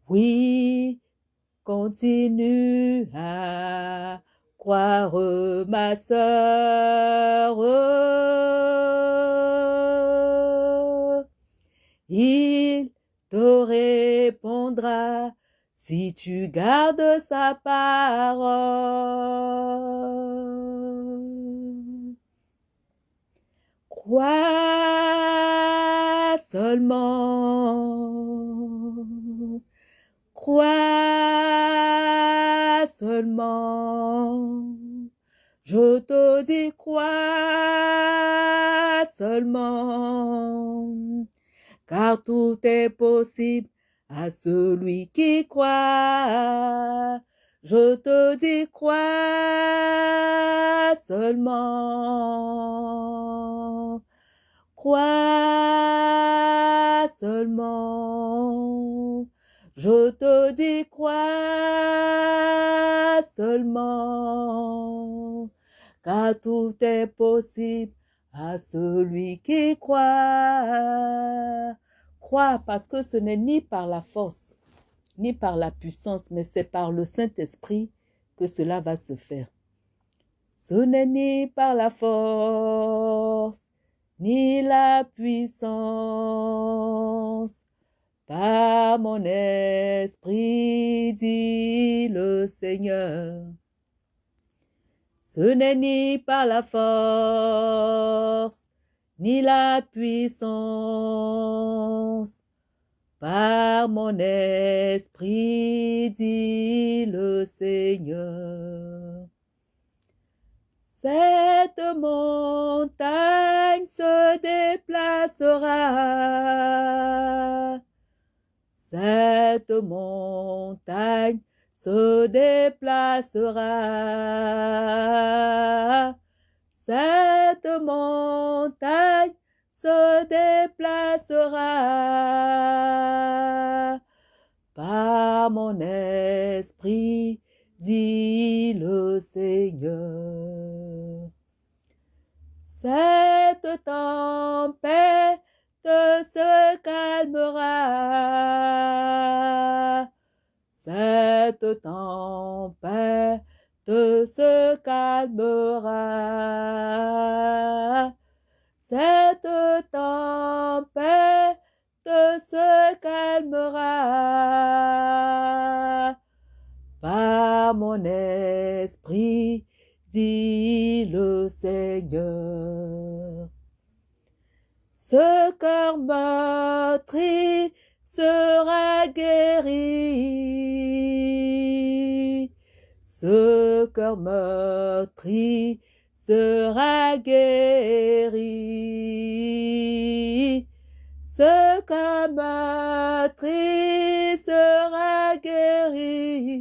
Oui, continue à croire ma sœur. il te répondra si tu gardes sa parole. Crois seulement, crois seulement, je te dis crois seulement, car tout est possible à celui qui croit. Je te dis crois seulement. Crois seulement. Je te dis crois seulement. Car tout est possible à celui qui croit parce que ce n'est ni par la force, ni par la puissance, mais c'est par le Saint-Esprit que cela va se faire. Ce n'est ni par la force, ni la puissance, par mon esprit, dit le Seigneur. Ce n'est ni par la force, ni la puissance. Par mon esprit, dit le Seigneur. Cette montagne se déplacera. Cette montagne se déplacera cette montagne se déplacera par mon esprit, dit le Seigneur. Cette tempête se calmera. Cette tempête se calmera. Cette tempête se calmera. Par mon esprit, dit le Seigneur. Ce cœur meurtri sera guéri cœur meurtri sera guéri. Ce cœur meurtri sera guéri.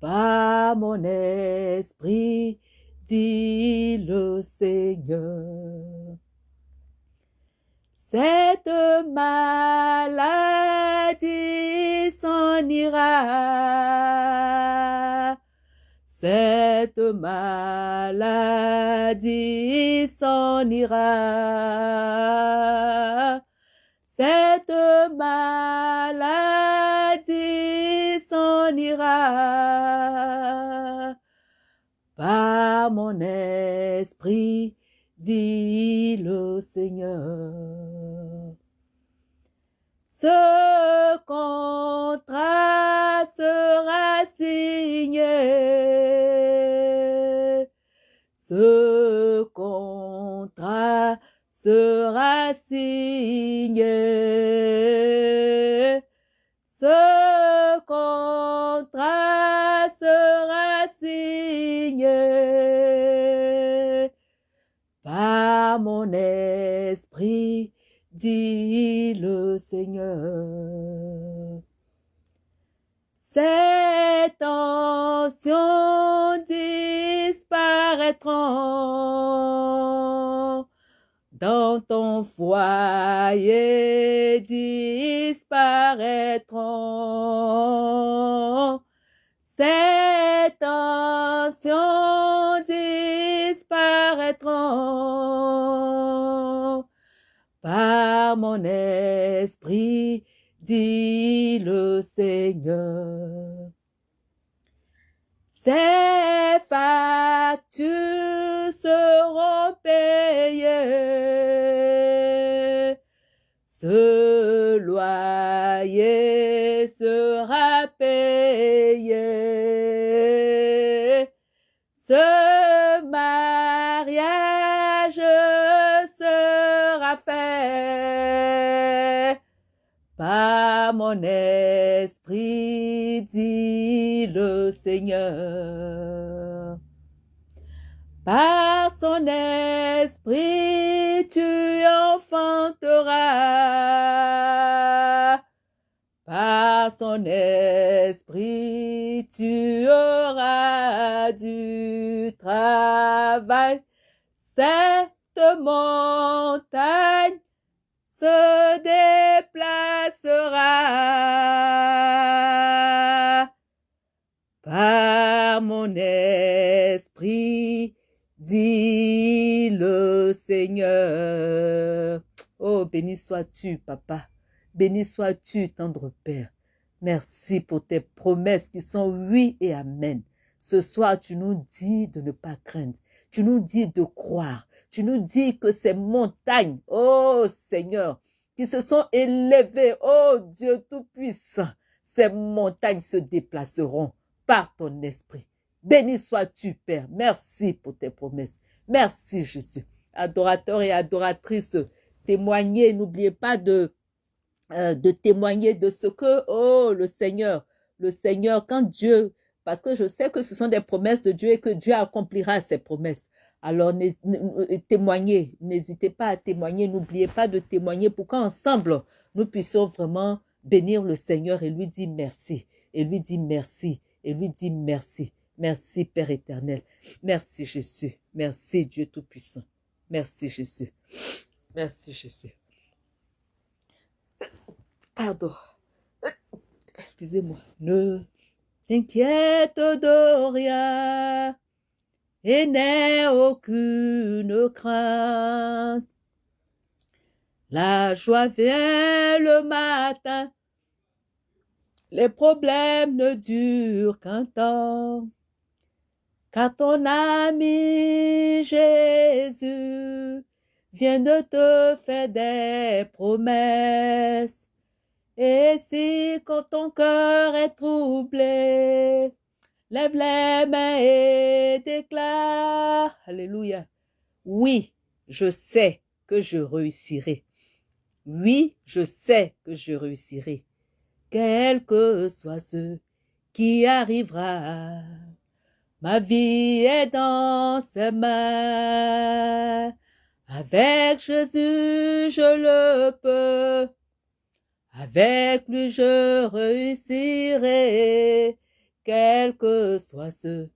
Par mon esprit, dit le Seigneur. Cette maladie s'en ira. Cette maladie s'en ira. Cette maladie s'en ira. Par mon esprit, dit le Seigneur. Ce contrat sera signé. Ce contrat sera signé. Ce contrat sera signé mon esprit, dit le Seigneur. Ces tensions disparaîtront dans ton foyer disparaîtront. Ces tensions disparaîtront. Esprit, dit le Seigneur. Ces factures seront payées ce loyer sera payé. Ce mon esprit, dit le Seigneur. Par son esprit, tu enfanteras. Par son esprit, tu auras du travail. Cette montagne se déplacera par mon esprit, dit le Seigneur. Oh, béni sois-tu, papa. Béni sois-tu, tendre Père. Merci pour tes promesses qui sont oui et amen. Ce soir, tu nous dis de ne pas craindre. Tu nous dis de croire. Tu nous dis que ces montagnes, oh Seigneur, qui se sont élevées, oh Dieu Tout-Puissant, ces montagnes se déplaceront par ton esprit. Béni sois-tu, Père. Merci pour tes promesses. Merci, Jésus. Adorateurs et adoratrices, témoignez, n'oubliez pas de, euh, de témoigner de ce que, oh, le Seigneur, le Seigneur, quand Dieu, parce que je sais que ce sont des promesses de Dieu et que Dieu accomplira ses promesses. Alors, témoignez, n'hésitez pas à témoigner, n'oubliez pas de témoigner pour qu'ensemble, nous puissions vraiment bénir le Seigneur et lui dire merci, et lui dire merci, et lui dire merci. Merci Père éternel. Merci Jésus. Merci Dieu Tout-Puissant. Merci Jésus. Merci Jésus. Pardon. Excusez-moi. Ne t'inquiète de rien et n'aie aucune crainte. La joie vient le matin, les problèmes ne durent qu'un temps. Car ton ami Jésus vient de te faire des promesses. Et si quand ton cœur est troublé, Lève les mains et déclare. Alléluia. Oui, je sais que je réussirai. Oui, je sais que je réussirai. Quel que soit ce qui arrivera, ma vie est dans ses mains. Avec Jésus, je le peux. Avec lui, je réussirai quel que soit ce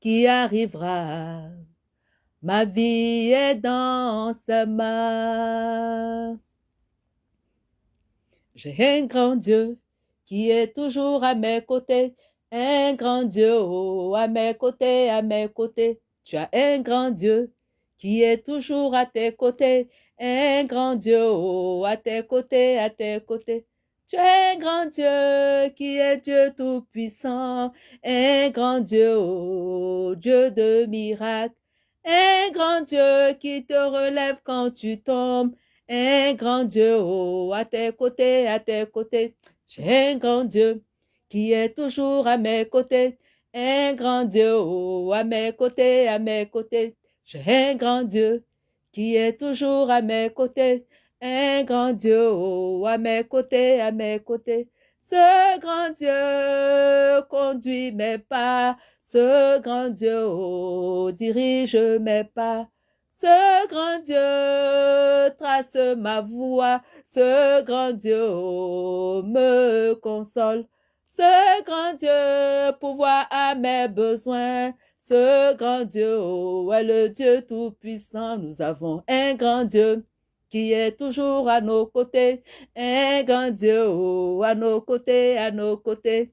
qui arrivera. Ma vie est dans sa main. J'ai un grand Dieu qui est toujours à mes côtés, un grand Dieu oh, à mes côtés, à mes côtés. Tu as un grand Dieu qui est toujours à tes côtés, un grand Dieu oh, à tes côtés, à tes côtés. Tu es un grand Dieu qui est Dieu tout-puissant, un grand Dieu, oh, Dieu de miracles, un grand Dieu qui te relève quand tu tombes, un grand Dieu, oh, à tes côtés, à tes côtés. J'ai un grand Dieu qui est toujours à mes côtés, un grand Dieu, oh, à mes côtés, à mes côtés. J'ai un grand Dieu qui est toujours à mes côtés, un grand Dieu oh, à mes côtés, à mes côtés. Ce grand Dieu conduit mes pas, ce grand Dieu oh, dirige mes pas. Ce grand Dieu trace ma voie, ce grand Dieu oh, me console. Ce grand Dieu pouvoir à mes besoins, ce grand Dieu est le Dieu tout-puissant. Nous avons un grand Dieu qui est toujours à nos côtés, un grand Dieu oh, à nos côtés, à nos côtés,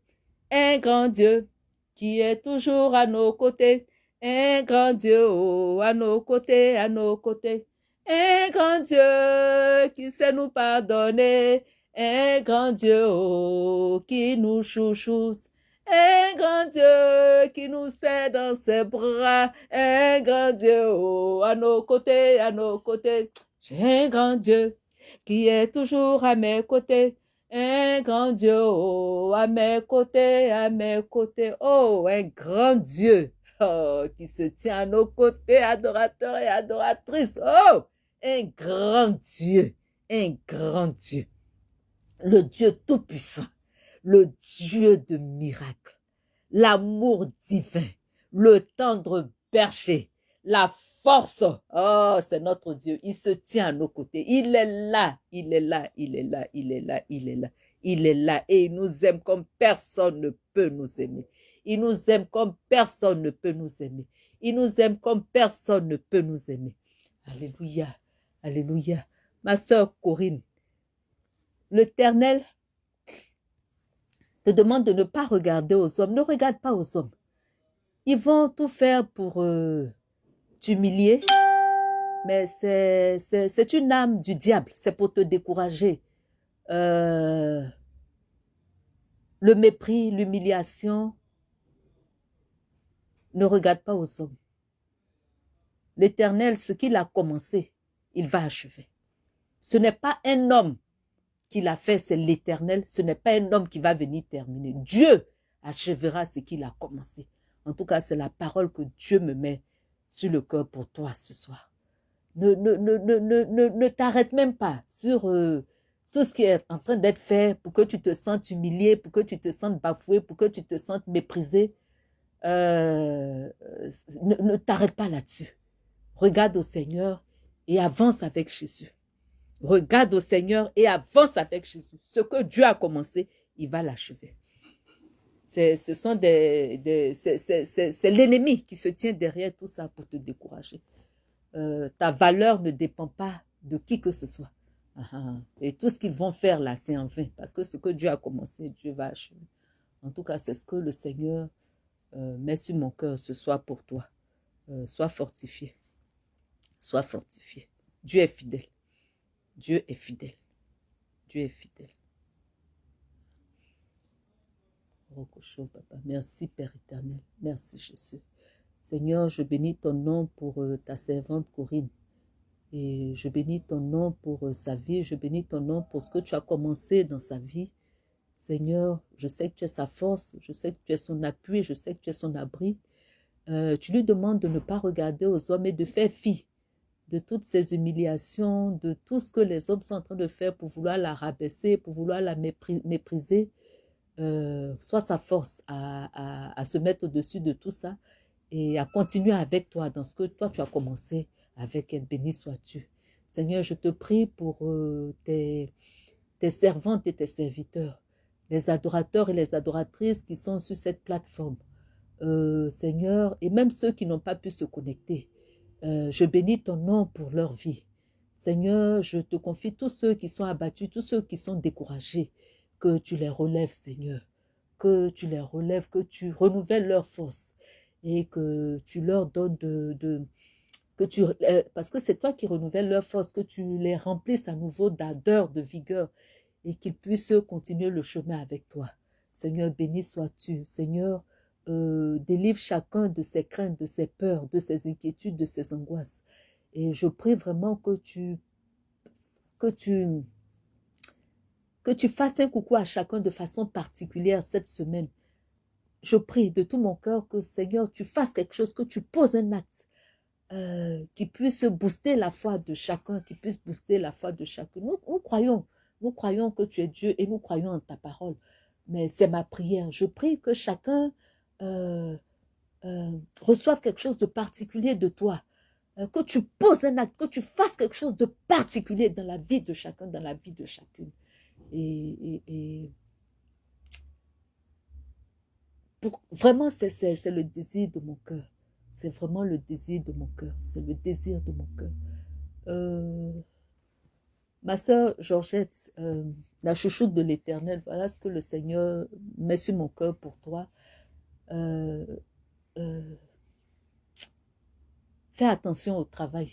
un grand Dieu qui est toujours à nos côtés, un grand Dieu oh, à nos côtés, à nos côtés, un grand Dieu qui sait nous pardonner, un grand Dieu oh, qui nous chouchoute, un grand Dieu qui nous sait dans ses bras, un grand Dieu à nos côtés, à nos côtés. J'ai un grand Dieu qui est toujours à mes côtés. Un grand Dieu, oh, à mes côtés, à mes côtés. Oh, un grand Dieu oh, qui se tient à nos côtés, adorateurs et adoratrices. Oh, un grand Dieu, un grand Dieu. Le Dieu tout-puissant, le Dieu de miracles, l'amour divin, le tendre berger, la force. Oh, c'est notre Dieu. Il se tient à nos côtés. Il est là, il est là, il est là, il est là, il est là. Il est là et il nous aime comme personne ne peut nous aimer. Il nous aime comme personne ne peut nous aimer. Il nous aime comme personne ne peut nous aimer. Alléluia, alléluia. Ma sœur Corinne, l'Éternel te demande de ne pas regarder aux hommes. Ne regarde pas aux hommes. Ils vont tout faire pour euh, t'humilier, mais c'est une âme du diable. C'est pour te décourager. Euh, le mépris, l'humiliation, ne regarde pas aux hommes. L'Éternel, ce qu'il a commencé, il va achever. Ce n'est pas un homme qui l'a fait, c'est l'Éternel. Ce n'est pas un homme qui va venir terminer. Dieu achèvera ce qu'il a commencé. En tout cas, c'est la parole que Dieu me met sur le cœur pour toi ce soir. Ne, ne, ne, ne, ne, ne t'arrête même pas sur euh, tout ce qui est en train d'être fait pour que tu te sentes humilié, pour que tu te sentes bafoué, pour que tu te sentes méprisé. Euh, ne, ne t'arrête pas là-dessus. Regarde au Seigneur et avance avec Jésus. Regarde au Seigneur et avance avec Jésus. Ce que Dieu a commencé, il va l'achever. Ce sont des, c'est l'ennemi qui se tient derrière tout ça pour te décourager. Euh, ta valeur ne dépend pas de qui que ce soit. Ah, ah. Et tout ce qu'ils vont faire là, c'est en vain. Parce que ce que Dieu a commencé, Dieu va achever. En tout cas, c'est ce que le Seigneur euh, met sur mon cœur ce soir pour toi. Euh, sois fortifié. Sois fortifié. Dieu est fidèle. Dieu est fidèle. Dieu est fidèle. Merci Père éternel. Merci Jésus. Seigneur, je bénis ton nom pour euh, ta servante Corinne. Et je bénis ton nom pour euh, sa vie. Je bénis ton nom pour ce que tu as commencé dans sa vie. Seigneur, je sais que tu es sa force. Je sais que tu es son appui. Je sais que tu es son abri. Euh, tu lui demandes de ne pas regarder aux hommes et de faire fi de toutes ces humiliations, de tout ce que les hommes sont en train de faire pour vouloir la rabaisser, pour vouloir la mépriser. Euh, soit sa force à, se mettre au-dessus de tout ça et à continuer avec toi dans ce que toi tu as commencé avec elle. Béni sois-tu. Seigneur, je te prie pour euh, tes, tes servantes et tes serviteurs, les adorateurs et les adoratrices qui sont sur cette plateforme. Euh, Seigneur, et même ceux qui n'ont pas pu se connecter. Euh, je bénis ton nom pour leur vie. Seigneur, je te confie tous ceux qui sont abattus, tous ceux qui sont découragés, que tu les relèves, Seigneur, que tu les relèves, que tu renouvelles leur force et que tu leur donnes de... que tu, euh, parce que c'est toi qui renouvelles leur force, que tu les remplisses à nouveau d'ardeur, de vigueur et qu'ils puissent continuer le chemin avec toi. Seigneur, béni sois-tu. Seigneur, euh, délivre chacun de ses craintes, de ses peurs, de ses inquiétudes, de ses angoisses. Et je prie vraiment que tu, que tu fasses un coucou à chacun de façon particulière cette semaine. Je prie de tout mon cœur que Seigneur, tu fasses quelque chose, que tu poses un acte euh, qui puisse booster la foi de chacun, qui puisse booster la foi de chacun. Nous, croyons, nous croyons que tu es Dieu et nous croyons en ta parole. Mais c'est ma prière. Je prie que chacun euh, euh, reçoivent quelque chose de particulier de toi, que tu poses un acte, que tu fasses quelque chose de particulier dans la vie de chacun, dans la vie de chacune. Et, pour, vraiment, c'est le désir de mon cœur. C'est vraiment le désir de mon cœur. C'est le désir de mon cœur. ma soeur Georgette, la chouchoute de l'éternel, voilà ce que le Seigneur met sur mon cœur pour toi. Euh, euh, fais attention au travail.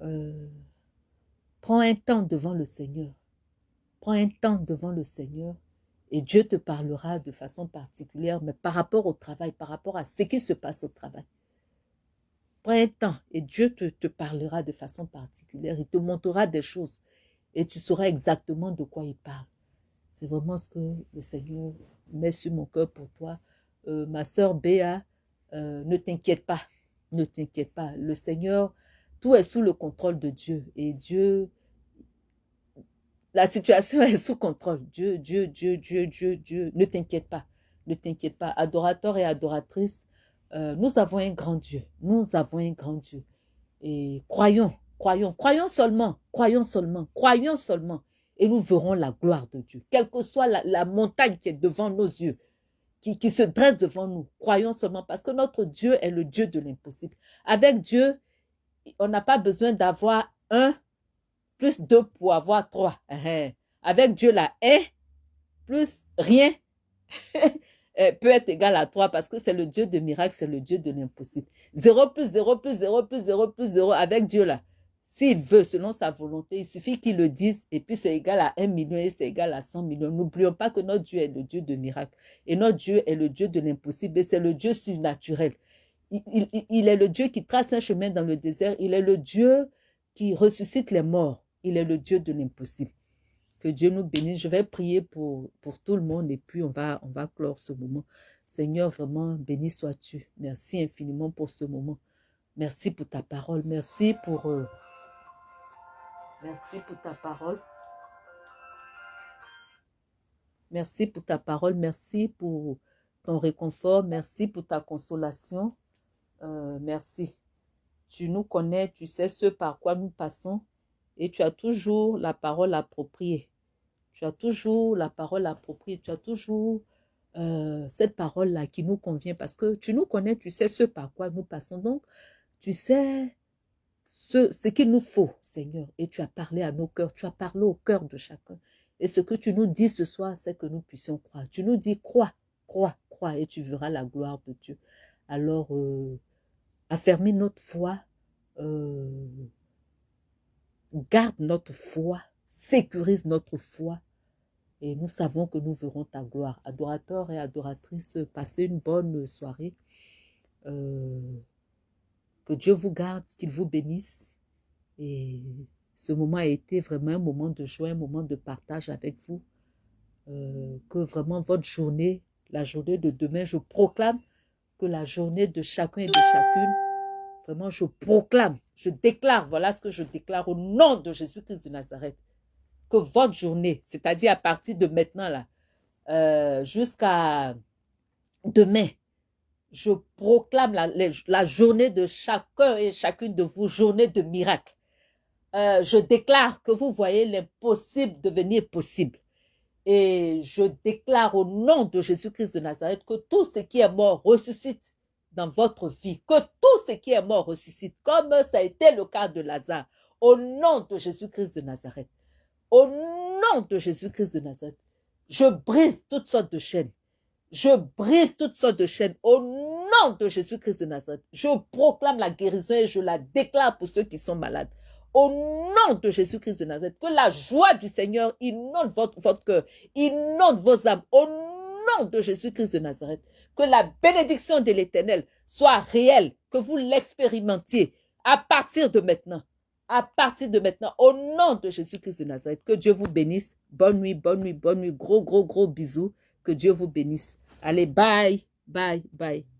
Euh, prends un temps devant le Seigneur. Prends un temps devant le Seigneur et Dieu te parlera de façon particulière, mais par rapport au travail, par rapport à ce qui se passe au travail. Prends un temps et Dieu te, te parlera de façon particulière. Il te montrera des choses. et tu sauras exactement de quoi il parle. C'est vraiment ce que le Seigneur met sur mon cœur pour toi. Euh, ma sœur Béa, euh, ne t'inquiète pas, ne t'inquiète pas. Le Seigneur, tout est sous le contrôle de Dieu. Et Dieu, la situation est sous contrôle. Dieu, Dieu, Dieu, Dieu, Dieu, Dieu, ne t'inquiète pas. Ne t'inquiète pas. Adorateur et adoratrice, euh, nous avons un grand Dieu. Nous avons un grand Dieu. Et croyons, croyons, croyons seulement, croyons seulement, croyons seulement. Et nous verrons la gloire de Dieu. Quelle que soit la, montagne qui est devant nos yeux, qui, qui se dresse devant nous, croyons seulement parce que notre Dieu est le Dieu de l'impossible. Avec Dieu, on n'a pas besoin d'avoir un plus deux pour avoir trois. Hein. Avec Dieu, la un plus rien euh, peut être égal à trois parce que c'est le Dieu de miracle, c'est le Dieu de l'impossible. Zéro plus zéro plus zéro plus zéro plus zéro avec Dieu là. S'il veut, selon sa volonté, il suffit qu'il le dise et puis c'est égal à un million et c'est égal à 100 millions. N'oublions pas que notre Dieu est le Dieu de miracle et notre Dieu est le Dieu de l'impossible et c'est le Dieu surnaturel il, est le Dieu qui trace un chemin dans le désert. Il est le Dieu qui ressuscite les morts. Il est le Dieu de l'impossible. Que Dieu nous bénisse. Je vais prier pour, tout le monde et puis on va, on va clore ce moment. Seigneur, vraiment, béni sois-tu. Merci infiniment pour ce moment. Merci pour ta parole. Merci pour... Euh, merci pour ta parole. Merci pour ta parole. Merci pour ton réconfort. Merci pour ta consolation. Euh, merci. Tu nous connais, tu sais ce par quoi nous passons et tu as toujours la parole appropriée. Tu as toujours la parole appropriée, tu as toujours euh, cette parole-là qui nous convient parce que tu nous connais, tu sais ce par quoi nous passons. Donc, tu sais ce, ce qu'il nous faut, Seigneur. Et tu as parlé à nos cœurs, tu as parlé au cœur de chacun. Et ce que tu nous dis ce soir, c'est que nous puissions croire. Tu nous dis, crois, crois, crois, et tu verras la gloire de Dieu. Alors, euh, affermir notre foi, euh, garde notre foi, sécurise notre foi. Et nous savons que nous verrons ta gloire. Adorateurs et adoratrices, passez une bonne soirée. Euh, que Dieu vous garde, qu'il vous bénisse. Et ce moment a été vraiment un moment de joie, un moment de partage avec vous. Euh, que vraiment votre journée, la journée de demain, je proclame que la journée de chacun et de chacune, vraiment je proclame, je déclare, voilà ce que je déclare au nom de Jésus-Christ de Nazareth, que votre journée, c'est-à-dire à partir de maintenant là, euh, jusqu'à demain, je proclame la, journée de chacun et chacune de vous, journée de miracle. Euh, je déclare que vous voyez l'impossible devenir possible. Et je déclare au nom de Jésus-Christ de Nazareth que tout ce qui est mort ressuscite dans votre vie, que tout ce qui est mort ressuscite, comme ça a été le cas de Lazare, au nom de Jésus-Christ de Nazareth. Au nom de Jésus-Christ de Nazareth, je brise toutes sortes de chaînes. Je brise toutes sortes de chaînes au nom de Jésus-Christ de Nazareth. Je proclame la guérison et je la déclare pour ceux qui sont malades au nom de Jésus-Christ de Nazareth, que la joie du Seigneur inonde votre, cœur, inonde vos âmes, au nom de Jésus-Christ de Nazareth, que la bénédiction de l'Éternel soit réelle, que vous l'expérimentiez à partir de maintenant, à partir de maintenant, au nom de Jésus-Christ de Nazareth, que Dieu vous bénisse. Bonne nuit, bonne nuit, bonne nuit, gros, gros, gros bisous, que Dieu vous bénisse. Allez, bye, bye, bye.